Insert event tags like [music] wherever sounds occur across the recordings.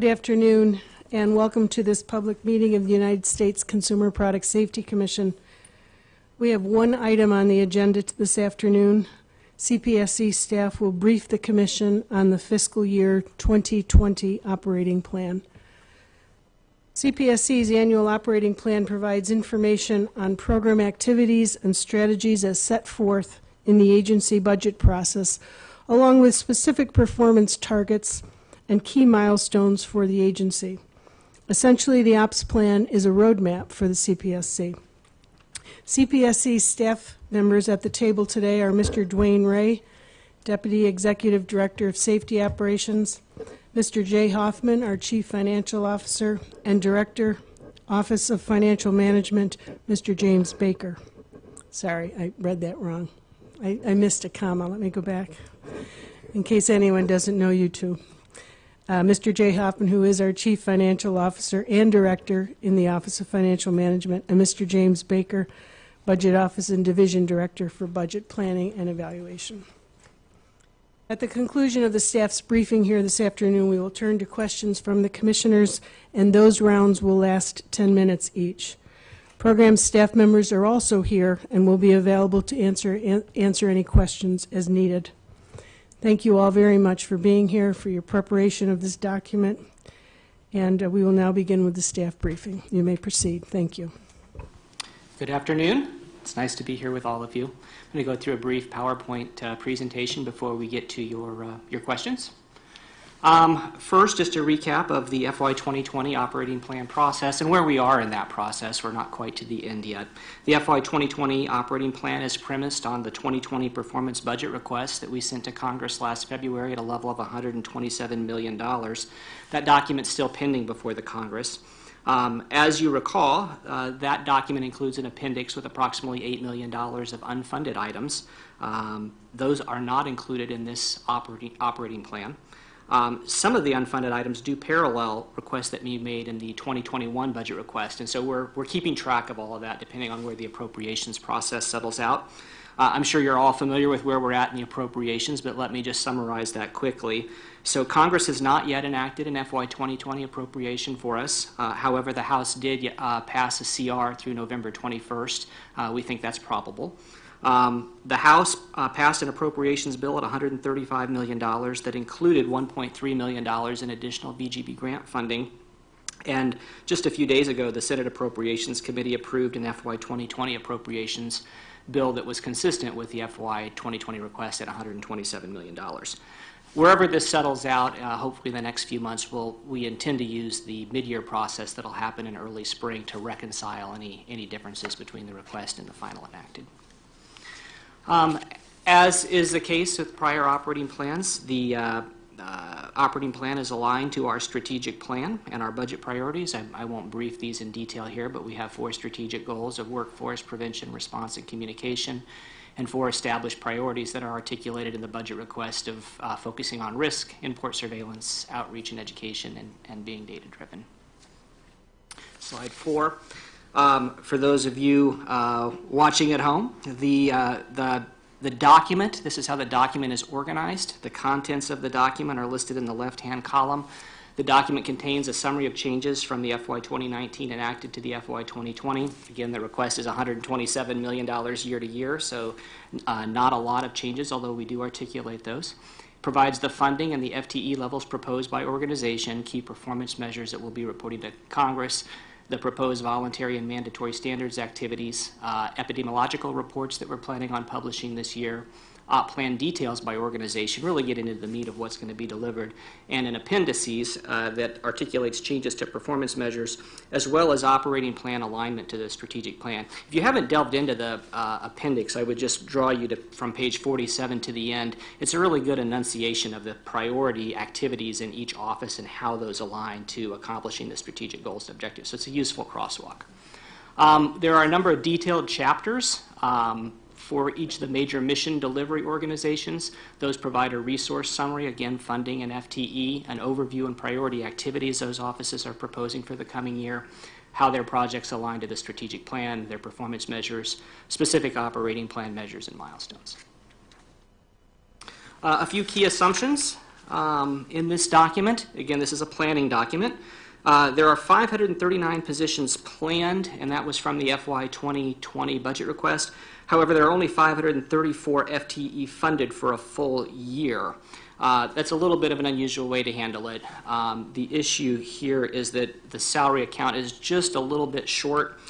Good afternoon, and welcome to this public meeting of the United States Consumer Product Safety Commission. We have one item on the agenda this afternoon. CPSC staff will brief the commission on the fiscal year 2020 operating plan. CPSC's annual operating plan provides information on program activities and strategies as set forth in the agency budget process, along with specific performance targets and key milestones for the agency. Essentially, the ops plan is a roadmap for the CPSC. CPSC staff members at the table today are Mr. DeWane Ray, Deputy Executive Director of Safety Operations, Mr. Jay Hoffman, our Chief Financial Officer, and Director, Office of Financial Management, Mr. James Baker. Sorry, I read that wrong. I, I missed a comma. Let me go back, in case anyone doesn't know you two. Uh, Mr. Jay Hoffman, who is our Chief Financial Officer and Director in the Office of Financial Management, and Mr. James Baker, Budget Office and Division Director for Budget Planning and Evaluation. At the conclusion of the staff's briefing here this afternoon, we will turn to questions from the commissioners, and those rounds will last 10 minutes each. Program staff members are also here and will be available to answer, an- answer any questions as needed. Thank you all very much for being here, for your preparation of this document, and uh, we will now begin with the staff briefing. You may proceed. Thank you. Good afternoon. It's nice to be here with all of you. I'm going to go through a brief PowerPoint uh, presentation before we get to your, uh, your questions. Um, First, just a recap of the FY 2020 operating plan process and where we are in that process. We're not quite to the end yet. The FY 2020 operating plan is premised on the 2020 performance budget request that we sent to Congress last February at a level of $127 million. That document's still pending before the Congress. Um, As you recall, uh, that document includes an appendix with approximately $8 million of unfunded items. Um, Those are not included in this operating, operating plan. Um, Some of the unfunded items do parallel requests that we made in the 2021 budget request, and so we're, we're keeping track of all of that depending on where the appropriations process settles out. Uh, I'm sure you're all familiar with where we're at in the appropriations, but let me just summarize that quickly. So Congress has not yet enacted an FY 2020 appropriation for us. Uh, However, the House did uh, pass a CR through November 21st. Uh, We think that's probable. Um, The House uh, passed an appropriations bill at $135 million that included $1.3 million in additional VGB grant funding. And just a few days ago, the Senate Appropriations Committee approved an FY 2020 appropriations bill that was consistent with the FY 2020 request at $127 million. Wherever this settles out, uh, hopefully the next few months, we'll, we intend to use the mid-year process that'll happen in early spring to reconcile any, any differences between the request and the final enacted. Um, As is the case with prior operating plans, the uh, uh, operating plan is aligned to our strategic plan and our budget priorities. I I won't brief these in detail here, but we have four strategic goals of workforce, prevention, response, and communication, and four established priorities that are articulated in the budget request of uh, focusing on risk, import surveillance, outreach and education, and- and being data-driven. Slide four. Um, For those of you uh, watching at home, the, uh, the, the document, this is how the document is organized. The contents of the document are listed in the left-hand column. The document contains a summary of changes from the FY 2019 enacted to the FY 2020. Again, the request is $127 million year to year, so uh, not a lot of changes, although we do articulate those provides the funding and the FTE levels proposed by organization, key performance measures that will be reporting to Congress, the proposed voluntary and mandatory standards activities, uh, epidemiological reports that we're planning on publishing this year, op plan details by organization, really get into the meat of what's going to be delivered, and an appendices uh, that articulates changes to performance measures, as well as operating plan alignment to the strategic plan. If you haven't delved into the uh, appendix, I would just draw you to, from page 47 to the end. It's a really good enunciation of the priority activities in each office and how those align to accomplishing the strategic goals and objectives. So it's a useful crosswalk. Um, There are a number of detailed chapters um, for each of the major mission delivery organizations. Those provide a resource summary, again, funding and FTE, an overview and priority activities those offices are proposing for the coming year, how their projects align to the strategic plan, their performance measures, specific operating plan measures, and milestones. Uh, A few key assumptions um, in this document. Again, this is a planning document. Uh, There are 539 positions planned, and that was from the FY 2020 budget request. However, there are only 534 FTE funded for a full year. Uh, That's a little bit of an unusual way to handle it. Um, The issue here is that the salary account is just a little bit short.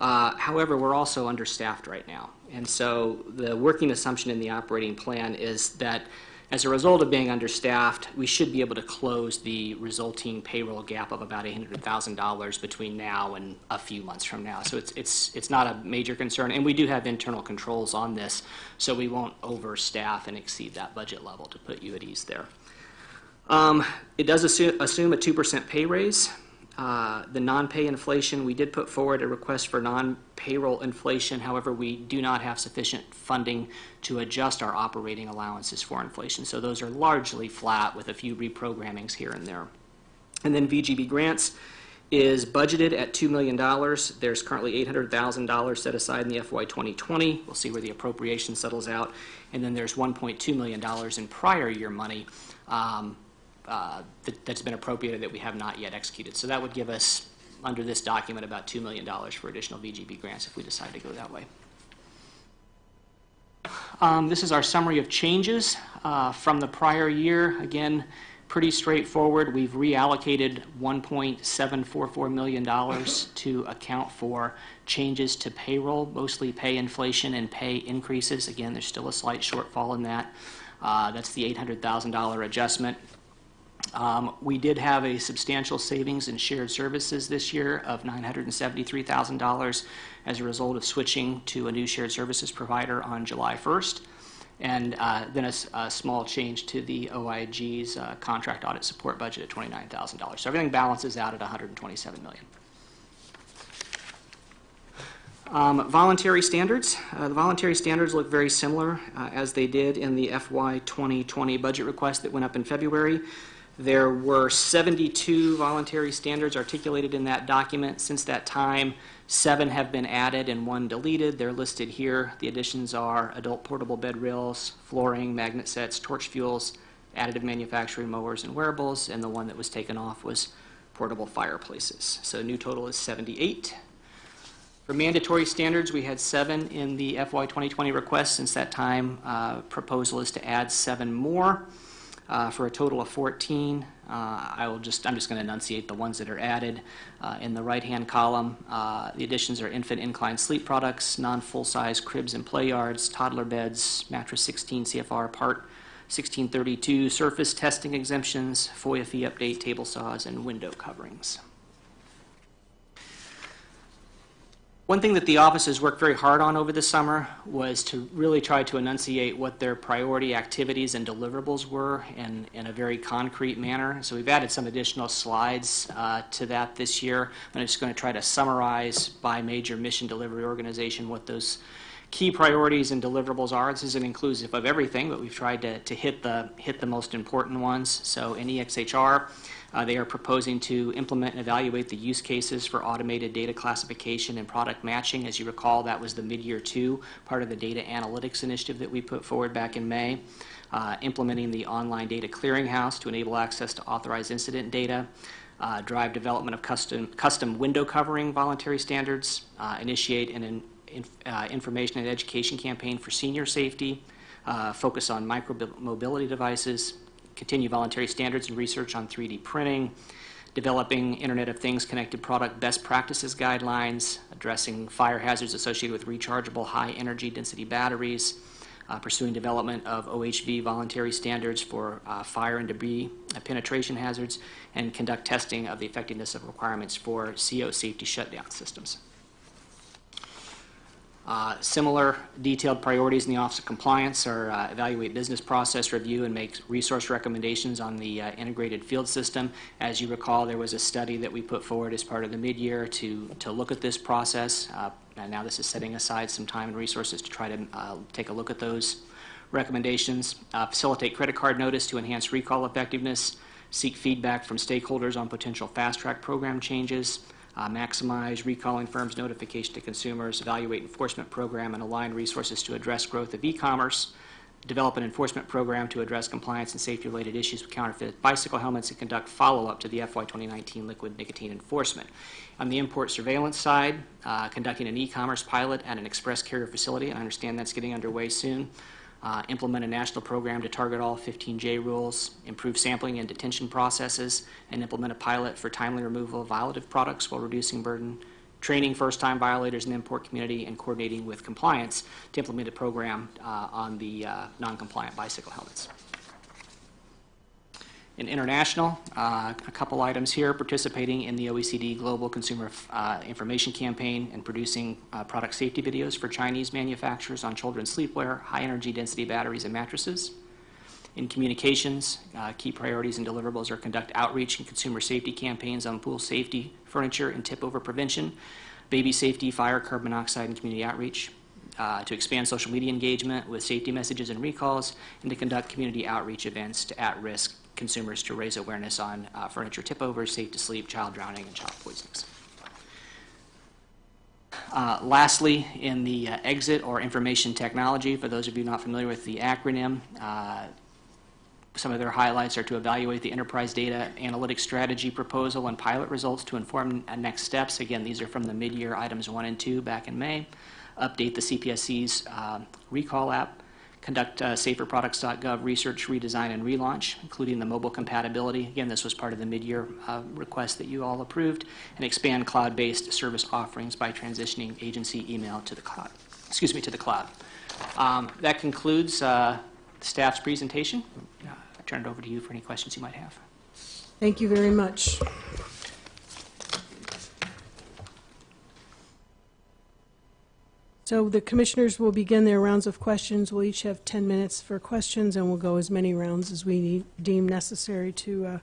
Uh, However, we're also understaffed right now. And so the working assumption in the operating plan is that as a result of being understaffed, we should be able to close the resulting payroll gap of about $800,000 between now and a few months from now. So it's, it's, it's not a major concern. And we do have internal controls on this, so we won't overstaff and exceed that budget level to put you at ease there. Um, It does assume, assume a 2% pay raise. Uh, The non-pay inflation, we did put forward a request for non-payroll inflation. However, we do not have sufficient funding to adjust our operating allowances for inflation. So those are largely flat with a few reprogrammings here and there. And then VGB grants is budgeted at $2 million. There's currently $800,000 set aside in the FY 2020. We'll see where the appropriation settles out. And then there's $1.2 million in prior year money um, uh, that- that's been appropriated that we have not yet executed. So that would give us, under this document, about $2 million for additional VGB grants if we decide to go that way. Um, This is our summary of changes uh, from the prior year. Again, pretty straightforward. We've reallocated $1.744 million [laughs] to account for changes to payroll, mostly pay inflation and pay increases. Again, there's still a slight shortfall in that. Uh, That's the $800,000 adjustment. Um, We did have a substantial savings in shared services this year of $973,000 as a result of switching to a new shared services provider on July 1st. And uh, then a small change to the OIG's uh, contract audit support budget at $29,000. So everything balances out at 127 million. Um, Voluntary standards. Uh, The voluntary standards look very similar uh, as they did in the FY 2020 budget request that went up in February. There were 72 voluntary standards articulated in that document. Since that time, seven have been added and one deleted. They're listed here. The additions are adult portable bed rails, flooring, magnet sets, torch fuels, additive manufacturing mowers and wearables, and the one that was taken off was portable fireplaces. So new total is 78. For mandatory standards, we had seven in the FY 2020 request. Since that time, uh, proposal is to add seven more uh, for a total of 14. Uh, I will just, I'm just going to enunciate the ones that are added. Uh, In the right-hand column, uh, the additions are infant incline sleep products, non-full-size cribs and play yards, toddler beds, mattress 16 CFR Part 1632, surface testing exemptions, FOIA fee update, table saws, and window coverings. One thing that the offices worked very hard on over the summer was to really try to enunciate what their priority activities and deliverables were in, in a very concrete manner. So we've added some additional slides uh, to that this year. I'm just going to try to summarize by major mission delivery organization what those key priorities and deliverables are. This isn't inclusive of everything, but we've tried to, to hit the hit the most important ones. So in EXHR, uh, they are proposing to implement and evaluate the use cases for automated data classification and product matching. As you recall, that was the mid-year two part of the data analytics initiative that we put forward back in May. Uh, implementing the online data clearinghouse to enable access to authorized incident data. Uh, drive development of custom custom window covering voluntary standards. Uh, initiate an in, in, uh, information and education campaign for senior safety. Uh, focus on micro mobility devices continue voluntary standards and research on 3D printing, developing Internet of Things connected product best practices guidelines, addressing fire hazards associated with rechargeable high energy density batteries, uh, pursuing development of OHV voluntary standards for uh, fire and debris uh, penetration hazards, and conduct testing of the effectiveness of requirements for CO safety shutdown systems. Uh, Similar detailed priorities in the Office of Compliance are uh, evaluate business process review and make resource recommendations on the uh, integrated field system. As you recall, there was a study that we put forward as part of the mid-year to, to look at this process. Uh, And now this is setting aside some time and resources to try to uh, take a look at those recommendations. Uh, Facilitate credit card notice to enhance recall effectiveness. Seek feedback from stakeholders on potential fast-track program changes uh, maximize recalling firms' notification to consumers, evaluate enforcement program, and align resources to address growth of e-commerce, develop an enforcement program to address compliance and safety-related issues with counterfeit bicycle helmets, and conduct follow-up to the FY 2019 liquid nicotine enforcement. On the import surveillance side, uh, conducting an e-commerce pilot at an express carrier facility, I understand that's getting underway soon. Uh, Implement a national program to target all 15J rules, improve sampling and detention processes, and implement a pilot for timely removal of violative products while reducing burden training first-time violators in the import community, and coordinating with compliance to implement a program uh, on the uh, non-compliant bicycle helmets. In international, uh, a couple items here, participating in the OECD Global Consumer uh, Information Campaign and producing uh, product safety videos for Chinese manufacturers on children's sleepwear, high-energy density batteries, and mattresses. In communications, uh, key priorities and deliverables are conduct outreach and consumer safety campaigns on pool safety, furniture, and tip-over prevention, baby safety, fire, carbon monoxide, and community outreach, uh, to expand social media engagement with safety messages and recalls, and to conduct community outreach events to at-risk consumers to raise awareness on uh, furniture tip-overs, safe to sleep, child drowning, and child poisonings. Uh, Lastly, in the uh, EXIT or information technology, for those of you not familiar with the acronym, uh, some of their highlights are to evaluate the enterprise data analytics strategy proposal and pilot results to inform uh, next steps. Again, these are from the mid-year items one and two back in May. Update the CPSC's uh, recall app, conduct uh, saferproducts.gov research, redesign, and relaunch, including the mobile compatibility. Again, this was part of the mid-year uh, request that you all approved, and expand cloud-based service offerings by transitioning agency email to the cloud. Excuse me, to the cloud. Um, that concludes uh, staff's presentation. Uh, I turn it over to you for any questions you might have. Thank you very much. So the commissioners will begin their rounds of questions. We'll each have 10 minutes for questions, and we'll go as many rounds as we need- deem necessary to uh,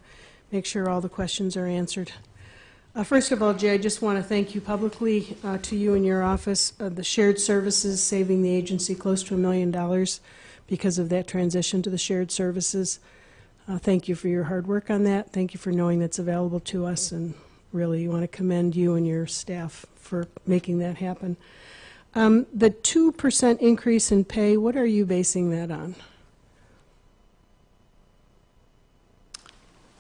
make sure all the questions are answered. Uh, First of all, Jay, I just want to thank you publicly, uh, to you and your office, uh, the shared services saving the agency close to a million dollars because of that transition to the shared services. Uh, Thank you for your hard work on that. Thank you for knowing that's available to us, and really want to commend you and your staff for making that happen. Um, The 2% increase in pay, what are you basing that on?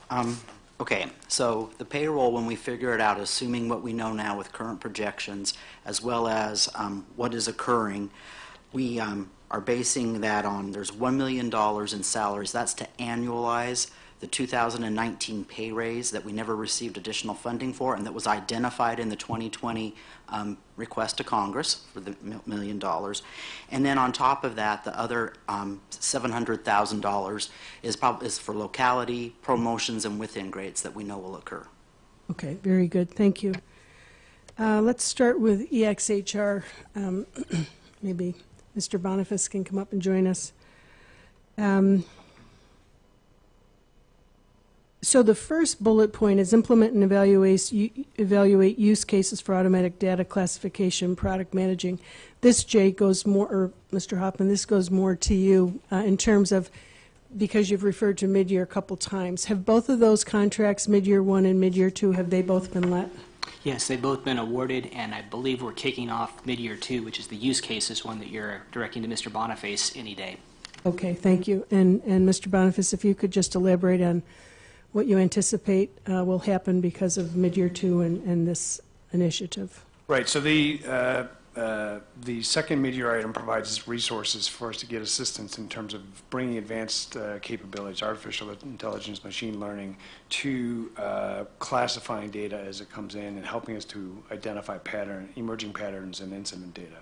Um, Okay, so the payroll, when we figure it out, assuming what we know now with current projections, as well as um, what is occurring, we um, are basing that on, there's $1 million in salaries. That's to annualize the 2019 pay raise that we never received additional funding for, and that was identified in the 2020 um, request to Congress for the million dollars. And then on top of that, the other um, $700,000 is is for locality, promotions, and within grades that we know will occur. Okay, very good, thank you. Uh, Let's start with EXHR. Um, [clears throat] Maybe Mr. Boniface can come up and join us. So the first bullet point is implement and evaluate, evaluate use cases for automatic data classification, product matching. This, Jay, goes more, or Mr. Hoffman, this goes more to you uh, in terms of, because you've referred to mid-year a couple times. Have both of those contracts, mid-year one and mid-year two, have they both been let? Yes, they've both been awarded, and I believe we're kicking off mid-year two, which is the use cases one that you're directing to Mr. Boniface any day. Okay, thank you. And, and Mr. Boniface, if you could just elaborate on what you anticipate uh, will happen because of mid-year two and, and this initiative. Right, so the, uh, uh, the second mid-year item provides resources for us to get assistance in terms of bringing advanced uh, capabilities, artificial intelligence, machine learning, to uh, classifying data as it comes in and helping us to identify pattern, emerging patterns and incident data.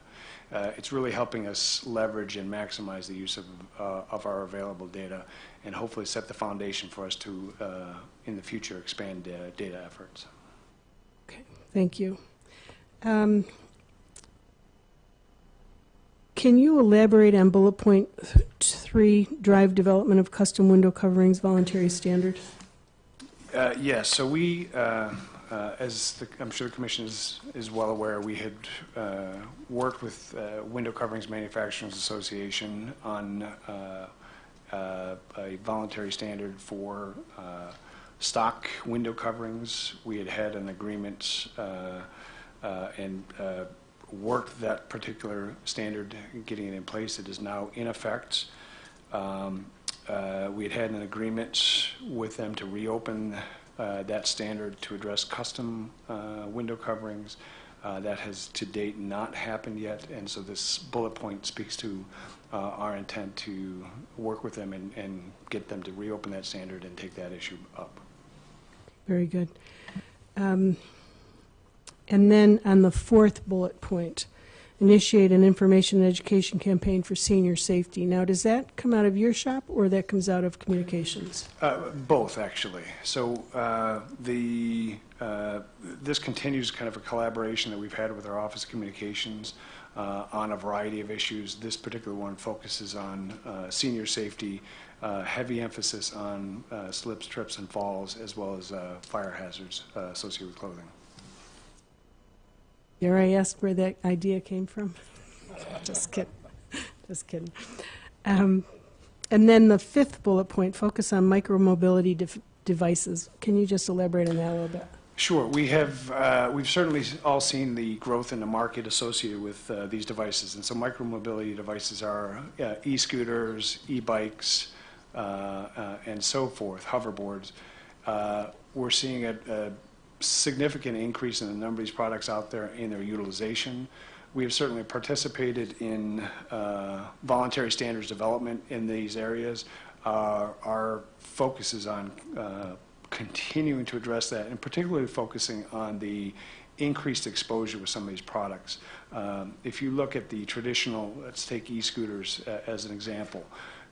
Uh, It's really helping us leverage and maximize the use of, uh, of our available data and hopefully set the foundation for us to, uh, in the future, expand uh, data efforts. Okay, thank you. Um, Can you elaborate on bullet three, drive development of custom window coverings voluntary standard? Uh, Yes, so we, uh, uh, as the- I'm sure the commission is is well aware, we had uh, worked with uh, Window Coverings Manufacturers Association on uh, a voluntary standard for uh, stock window coverings. We had had an agreement uh, uh, and uh, worked that particular standard, getting it in place. It is now in effect. Um, We had had an agreement with them to reopen that standard to address custom window coverings. Uh, That has to date not happened yet, and so this bullet point speaks to uh, our intent to work with them and and get them to reopen that standard and take that issue up. Very good. Um, And then on the fourth bullet point, initiate an information and education campaign for senior safety. Now, does that come out of your shop or that comes out of communications? Uh, Both, actually. So uh, the, uh, this continues kind of a collaboration that we've had with our Office of Communications on a variety of issues. This particular one focuses on uh, senior safety, uh, heavy emphasis on uh, slips, trips, and falls, as well as uh, fire hazards uh, associated with clothing. Dare I ask where that idea came from? [laughs] Just kidding. Just kidding. Um, And then the fifth bullet point, focus on micromobility def- devices. Can you just elaborate on that a little bit? Sure. We have, uh, we've certainly all seen the growth in the market associated with uh, these devices. And so micromobility devices are uh, e-scooters, e-bikes, uh, uh, and so forth, hoverboards. Uh, We're seeing a a significant increase in the number of these products out there in their utilization. We have certainly participated in voluntary standards development in these areas. Our focus is on continuing to address that, and particularly focusing on the increased exposure with some of these products. Um, If you look at the traditional, let's take e-scooters uh, as an example,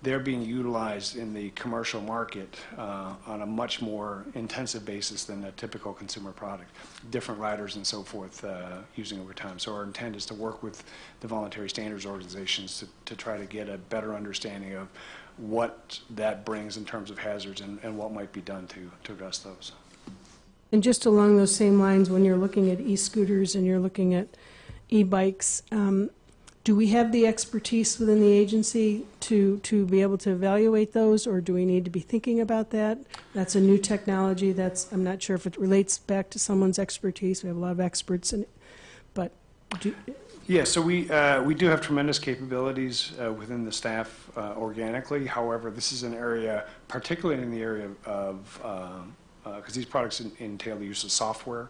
they're being utilized in the commercial market uh, on a much more intensive basis than a typical consumer product. Different riders and so forth uh, using over time. So our intent is to work with the voluntary standards organizations to, to try to get a better understanding of what that brings in terms of hazards and, and what might be done to, to address those. And just along those same lines, when you're looking at e-scooters and you're looking at e-bikes, um, do we have the expertise within the agency to, to be able to evaluate those, or do we need to be thinking about that? That's a new technology, that's, I'm not sure if it relates back to someone's expertise, we have a lot of experts in it, but do, Yeah, so we, uh, we do have tremendous capabilities uh, within the staff uh, organically. However, this is an area, particularly in the area of, because these products en- entail the use of software,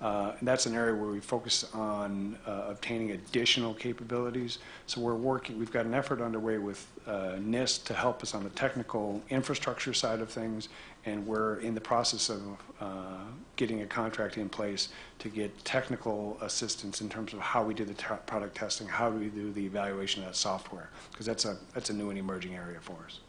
uh, and that's an area where we focus on uh, obtaining additional capabilities. So we're working, we've got an effort underway with uh, NIST to help us on the technical infrastructure side of things, and we're in the process of uh, getting a contract in place to get technical assistance in terms of how we do the product testing, how do we do the evaluation of that software, because that's a, that's a new and emerging area for us.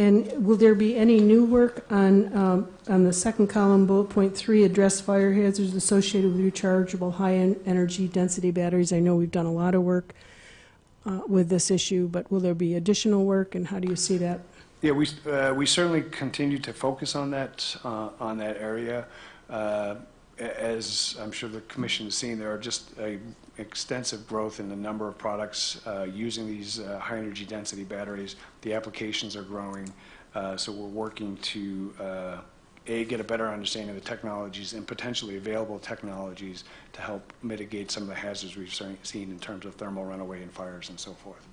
And will there be any new work on, um, on the second column, bullet point three, address fire hazards associated with rechargeable high-energy density batteries? I know we've done a lot of work uh, with this issue, but will there be additional work, and how do you see that? Yeah, we, uh, we certainly continue to focus on that, uh, on that area. As I'm sure the commission has seen, there are just a extensive growth in the number of products uh, using these uh, high-energy density batteries. The applications are growing, uh, so we're working to, uh, A, get a better understanding of the technologies and potentially available technologies to help mitigate some of the hazards we've seen in terms of thermal runaway and fires and so forth.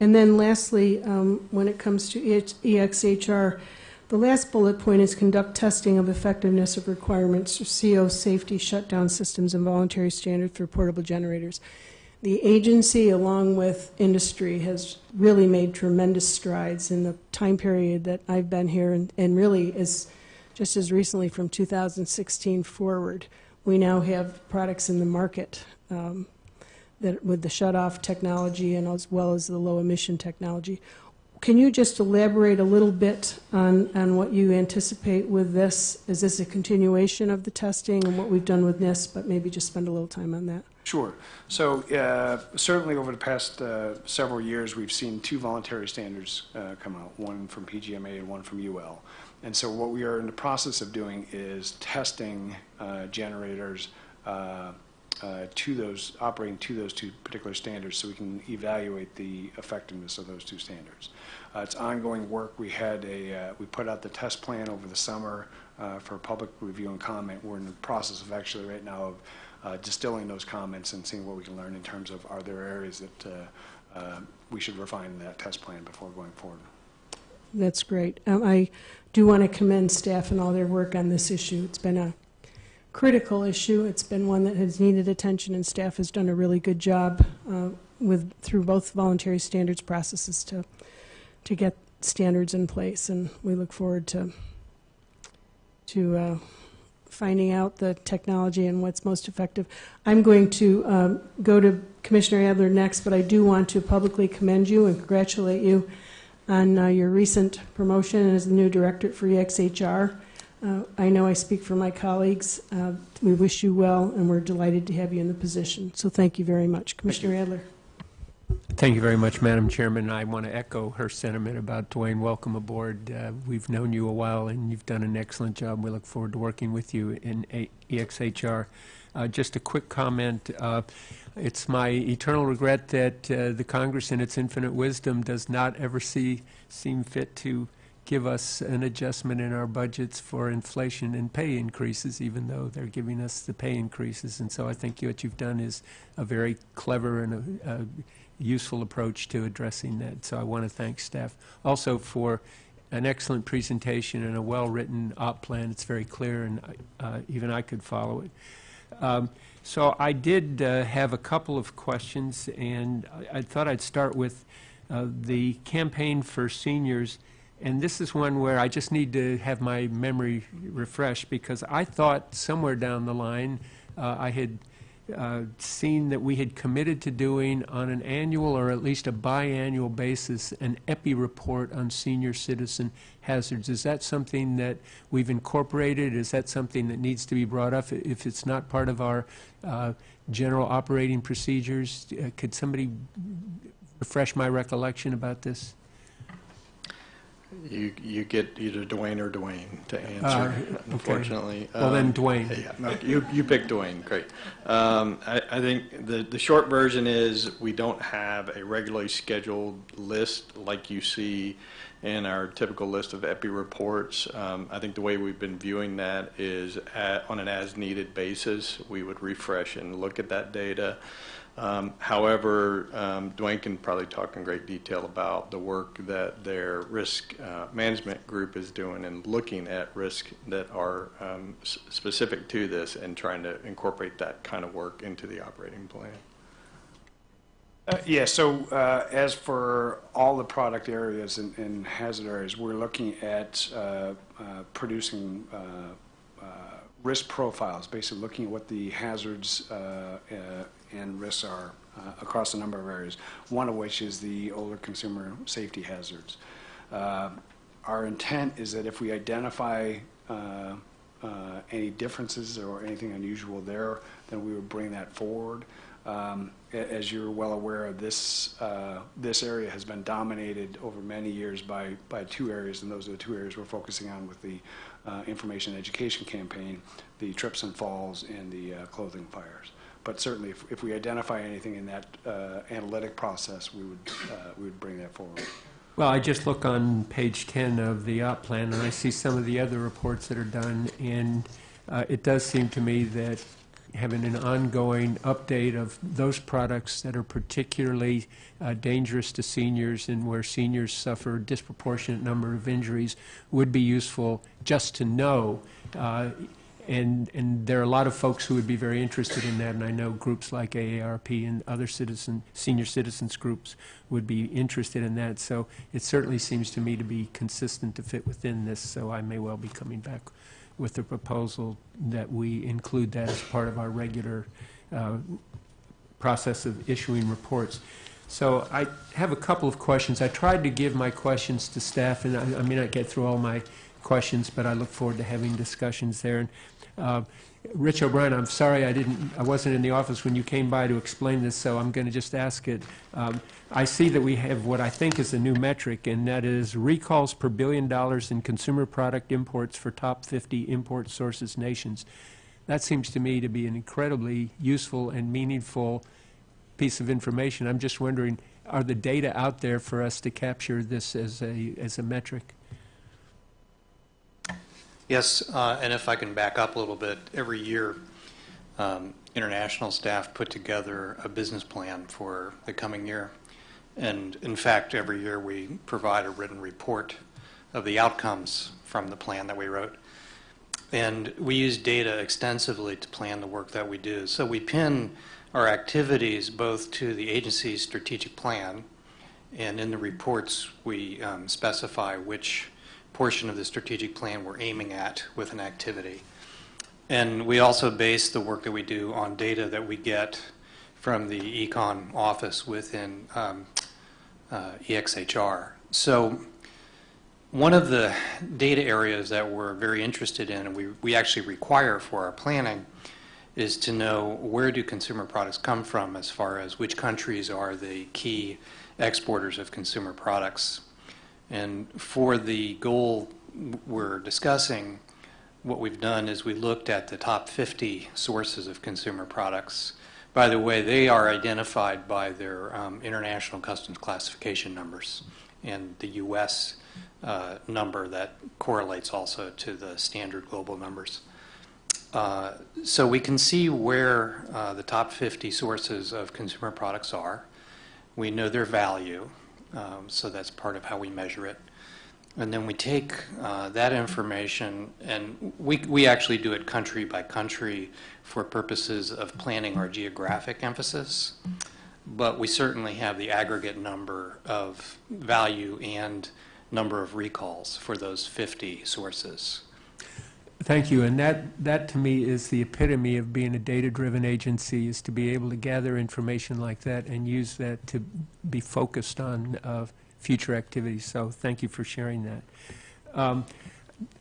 And then lastly, um, when it comes to EXHR, the last bullet point is conduct testing of effectiveness of requirements for CO safety shutdown systems and voluntary standards for portable generators. The agency, along with industry, has really made tremendous strides in the time period that I've been here, and, and really is just as recently from 2016 forward. We now have products in the market um, that with the shut-off technology and as well as the low-emission technology. Can you just elaborate a little bit on, on what you anticipate with this? Is this a continuation of the testing and what we've done with NIST, but maybe just spend a little time on that? Sure. So uh, certainly over the past uh, several years, we've seen two voluntary standards uh, come out, one from PGMA and one from UL. And so what we are in the process of doing is testing uh, generators uh, uh, to those, operating to those two particular standards so we can evaluate the effectiveness of those two standards. Uh, It's ongoing work. We had a, uh, we put out the test plan over the summer uh, for public review and comment. We're in the process of actually right now of distilling those comments and seeing what we can learn in terms of are there areas that we should refine that test plan before going forward. That's great. Um, I do want to commend staff and all their work on this issue. It's been a critical issue. It's been one that has needed attention, and staff has done a really good job uh, with, through both voluntary standards processes to, to get standards in place, and we look forward to, to uh, finding out the technology and what's most effective. I'm going to um, go to Commissioner Adler next, but I do want to publicly commend you and congratulate you on uh, your recent promotion as the new director for EXHR. Uh, I know I speak for my colleagues. Uh, We wish you well, and we're delighted to have you in the position. So thank you very much. Commissioner Adler? Thank you very much, Madam Chairman. I want to echo her sentiment about Duane. Welcome aboard. Uh, We've known you a while, and you've done an excellent job. We look forward to working with you in A- EXHR. Uh, Just a quick comment. Uh, It's my eternal regret that uh, the Congress, in its infinite wisdom, does not ever see, seem fit to give us an adjustment in our budgets for inflation and pay increases, even though they're giving us the pay increases. And so I think what you've done is a very clever and a, a useful approach to addressing that. So I want to thank staff also for an excellent presentation and a well-written op plan. It's very clear, and uh, even I could follow it. Um, so I did uh, have a couple of questions, and I, I thought I'd start with uh, the campaign for seniors. And this is one where I just need to have my memory refreshed because I thought somewhere down the line uh, I had uh, seen that we had committed to doing on an annual or at least a biannual basis an EPI report on senior citizen hazards. Is that something that we've incorporated? Is that something that needs to be brought up? If it's not part of our uh, general operating procedures, uh, could somebody refresh my recollection about this? You, you get either Dwayne or Dwayne to Uh, answer, okay. unfortunately. Well, then Um, Dwayne. Yeah, you, you pick Dwayne, great. Um, I, I think the, the short version is, we don't have a regularly scheduled list like you see in our typical list of EPI reports. Um, I think the way we've been viewing that is at, on an as-needed basis. We would refresh and look at that data. Um, However, um, Dwayne can probably talk in great detail about the work that their risk uh, management group is doing and looking at risk that are um, specific to this and trying to incorporate that kind of work into the operating plan. Uh, Yeah, so uh, as for all the product areas and- and hazard areas, we're looking at uh, uh, producing uh, risk profiles, basically looking at what the hazards uh, uh, and risks are uh, across a number of areas, one of which is the older consumer safety hazards. Uh, Our intent is that if we identify uh, uh, any differences or anything unusual there, then we would bring that forward. Um, As you're well aware, this, uh, this area has been dominated over many years by, by two areas, and those are the two areas we're focusing on with the uh, information education campaign, the trips and falls and the clothing fires. But certainly, if, if we identify anything in that uh, analytic process, we would, uh, we would bring that forward. Well, I just look on page 10 of the op plan, and I see some of the other reports that are done, and uh, it does seem to me that having an ongoing update of those products that are particularly uh, dangerous to seniors and where seniors suffer a disproportionate number of injuries would be useful just to know. Uh, And, and there are a lot of folks who would be very interested in that, and I know groups like AARP and other citizen, senior citizens groups would be interested in that. So it certainly seems to me to be consistent to fit within this, so I may well be coming back with a proposal that we include that as part of our regular uh, process of issuing reports. So I have a couple of questions. I tried to give my questions to staff, and I I may not get through all my questions, but I look forward to having discussions there. And uh, Rich O'Brien, I'm sorry I didn't, I wasn't in the office when you came by to explain this, so I'm going to just ask it. Um, I see that we have what I think is a new metric, and that is recalls per billion dollars in consumer product imports for top 50 import sources nations. That seems to me to be an incredibly useful and meaningful piece of information. I'm just wondering, are the data out there for us to capture this as a, as a metric? Yes, uh, and if I can back up a little bit, every year, um, international staff put together a business plan for the coming year. And in fact, every year we provide a written report of the outcomes from the plan that we wrote. And we use data extensively to plan the work that we do. So we pin our activities both to the agency's strategic plan, and in the reports, we um, specify which portion of the strategic plan we're aiming at with an activity. And we also base the work that we do on data that we get from the econ office within um, uh, EXHR. So one of the data areas that we're very interested in and we, we actually require for our planning is to know where do consumer products come from as far as which countries are the key exporters of consumer products. And for the goal we're discussing, what we've done is we looked at the top 50 sources of consumer products. By the way, they are identified by their um, international customs classification numbers and the U.S. Uh, number that correlates also to the standard global numbers. Uh, so we can see where uh, the top 50 sources of consumer products are. We know their value, um, so that's part of how we measure it. And then we take uh, that information and we, we actually do it country by country for purposes of planning our geographic emphasis. But we certainly have the aggregate number of value and number of recalls for those 50 sources. Thank you, and that, that to me is the epitome of being a data-driven agency, is to be able to gather information like that and use that to be focused on uh, future activities. So thank you for sharing that. Um,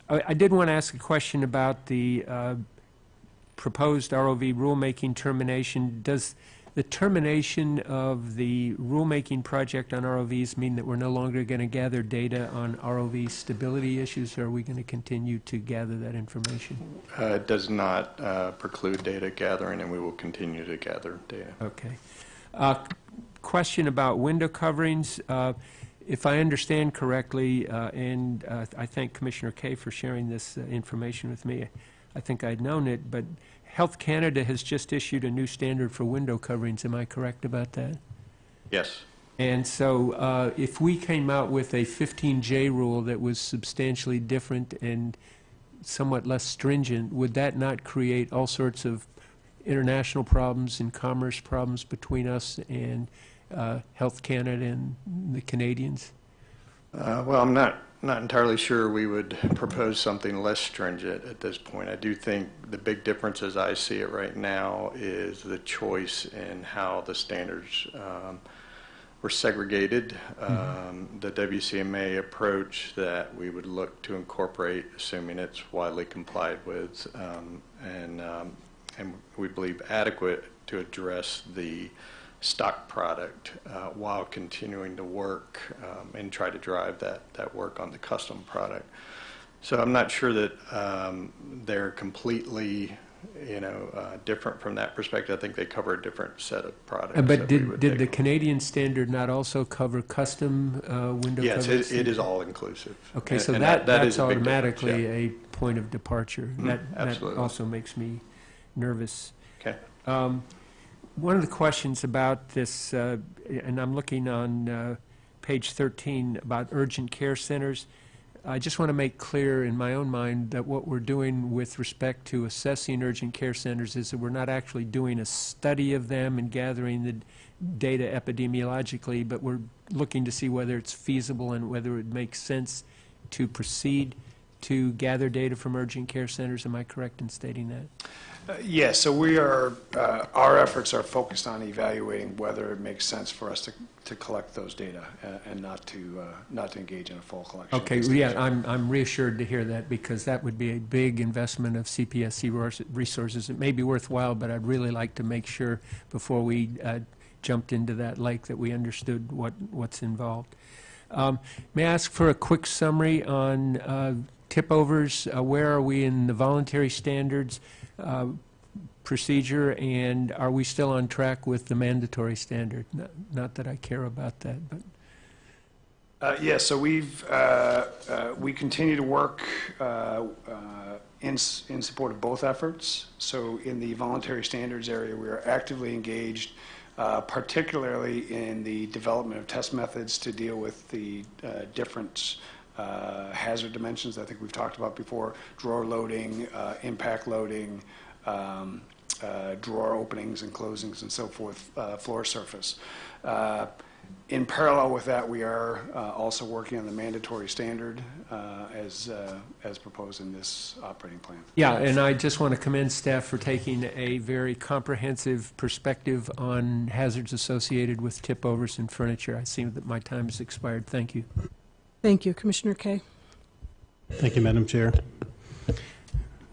I, I did want to ask a question about the uh, proposed ROV rulemaking termination. Does the termination of the rulemaking project on ROVs mean that we're no longer going to gather data on ROV stability issues, or are we going to continue to gather that information? Uh, It does not uh, preclude data gathering, and we will continue to gather data. Okay. Uh, Question about window coverings. Uh, If I understand correctly, uh, and uh, I thank Commissioner Kaye for sharing this uh, information with me, I think I'd known it, but Health Canada has just issued a new standard for window coverings. Am I correct about that? Yes. And so uh, if we came out with a 15J rule that was substantially different and somewhat less stringent, would that not create all sorts of international problems and commerce problems between us and uh, Health Canada and the Canadians? Uh, Well, I'm not, not entirely sure we would propose something less stringent at this point. I do think the big difference as I see it right now is the choice in how the standards um, were segregated. Um, The WCMA approach that we would look to incorporate, assuming it's widely complied with, um, and, um, and we believe adequate to address the stock product uh, while continuing to work um, and try to drive that, that work on the custom product. So I'm not sure that um, they're completely, you know, uh, different from that perspective. I think they cover a different set of products. Uh, But did, did the take. Canadian standard not also cover custom uh, window Yes, coverings? it, it is all inclusive. Okay, And- so and that, that is that's automatically yeah. a point of departure. Mhm, That, that also makes me nervous. Okay. Um, One of the questions about this, uh, and I'm looking on uh, page 13 about urgent care centers, I just want to make clear in my own mind that what we're doing with respect to assessing urgent care centers is that we're not actually doing a study of them and gathering the data epidemiologically, but we're looking to see whether it's feasible and whether it makes sense to proceed to gather data from urgent care centers. Am I correct in stating that? Uh, Yes, so we are, uh, our efforts are focused on evaluating whether it makes sense for us to, to collect those data uh, and not to, uh, not to engage in a full collection. Okay, yeah. I'm, I'm reassured to hear that because that would be a big investment of CPSC resources. It may be worthwhile, but I'd really like to make sure before we uh, jumped into that lake that we understood what, what's involved. Um, May I ask for a quick summary on uh, tip-overs? Uh, Where are we in the voluntary standards uh, procedure, and are we still on track with the mandatory standard? Not- Not that I care about that, but, Uh, Yes, so we've, uh, uh, we continue to work uh, in, in support of both efforts. So in the voluntary standards area, we are actively engaged uh, particularly in the development of test methods to deal with the uh, different uh, hazard dimensions I think we've talked about before, drawer loading, uh, impact loading, um, uh, drawer openings and closings and so forth, uh, floor surface. Uh, In parallel with that, we are uh, also working on the mandatory standard as, as proposed in this operating plan. Yeah, and I just want to commend staff for taking a very comprehensive perspective on hazards associated with tip overs and furniture. I see that my time has expired. Thank you. Thank you, Commissioner Kaye. Thank you, Madam Chair.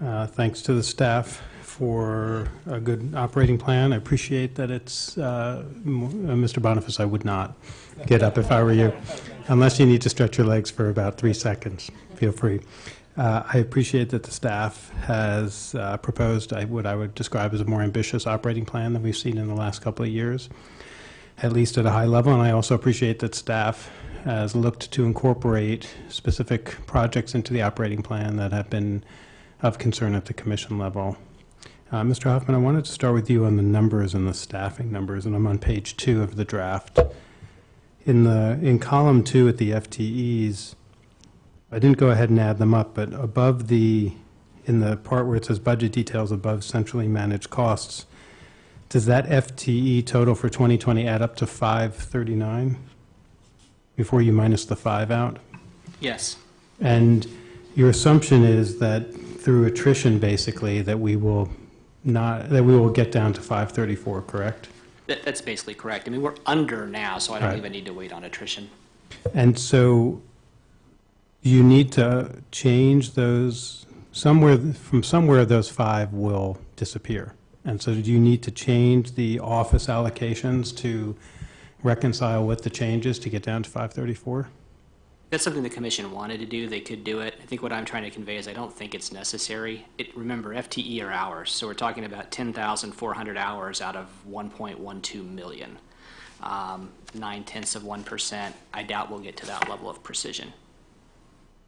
Uh, Thanks to the staff for a good operating plan. I appreciate that it's, uh, uh, Mr. Boniface, I would not get up if I were you, unless you need to stretch your legs for about three seconds. Feel free. Uh, I appreciate that the staff has uh, proposed what I would describe as a more ambitious operating plan than we've seen in the last couple of years, at least at a high level. And I also appreciate that staff has looked to incorporate specific projects into the operating plan that have been of concern at the commission level. Uh, Mr. Hoffman, I wanted to start with you on the numbers and the staffing numbers, and I'm on page two of the draft. In the, in column two at the FTEs, I didn't go ahead and add them up, but above the, in the part where it says budget details above centrally managed costs, does that FTE total for 2020 add up to 539? Before you minus the five out? Yes. And your assumption is that through attrition, basically, that we will not, that we will get down to 534, correct? That, that's basically correct. I mean, we're under now, so I don't Right. even need to wait on attrition. And so you need to change those, somewhere, from somewhere, those five will disappear. And so do you need to change the office allocations to reconcile with the changes to get down to 534? That's something the commission wanted to do. They could do it. I think what I'm trying to convey is I don't think it's necessary. It, remember, FTE are hours, so we're talking about 10,400 hours out of 1.12 million. Um, Nine tenths of 1%. I doubt we'll get to that level of precision.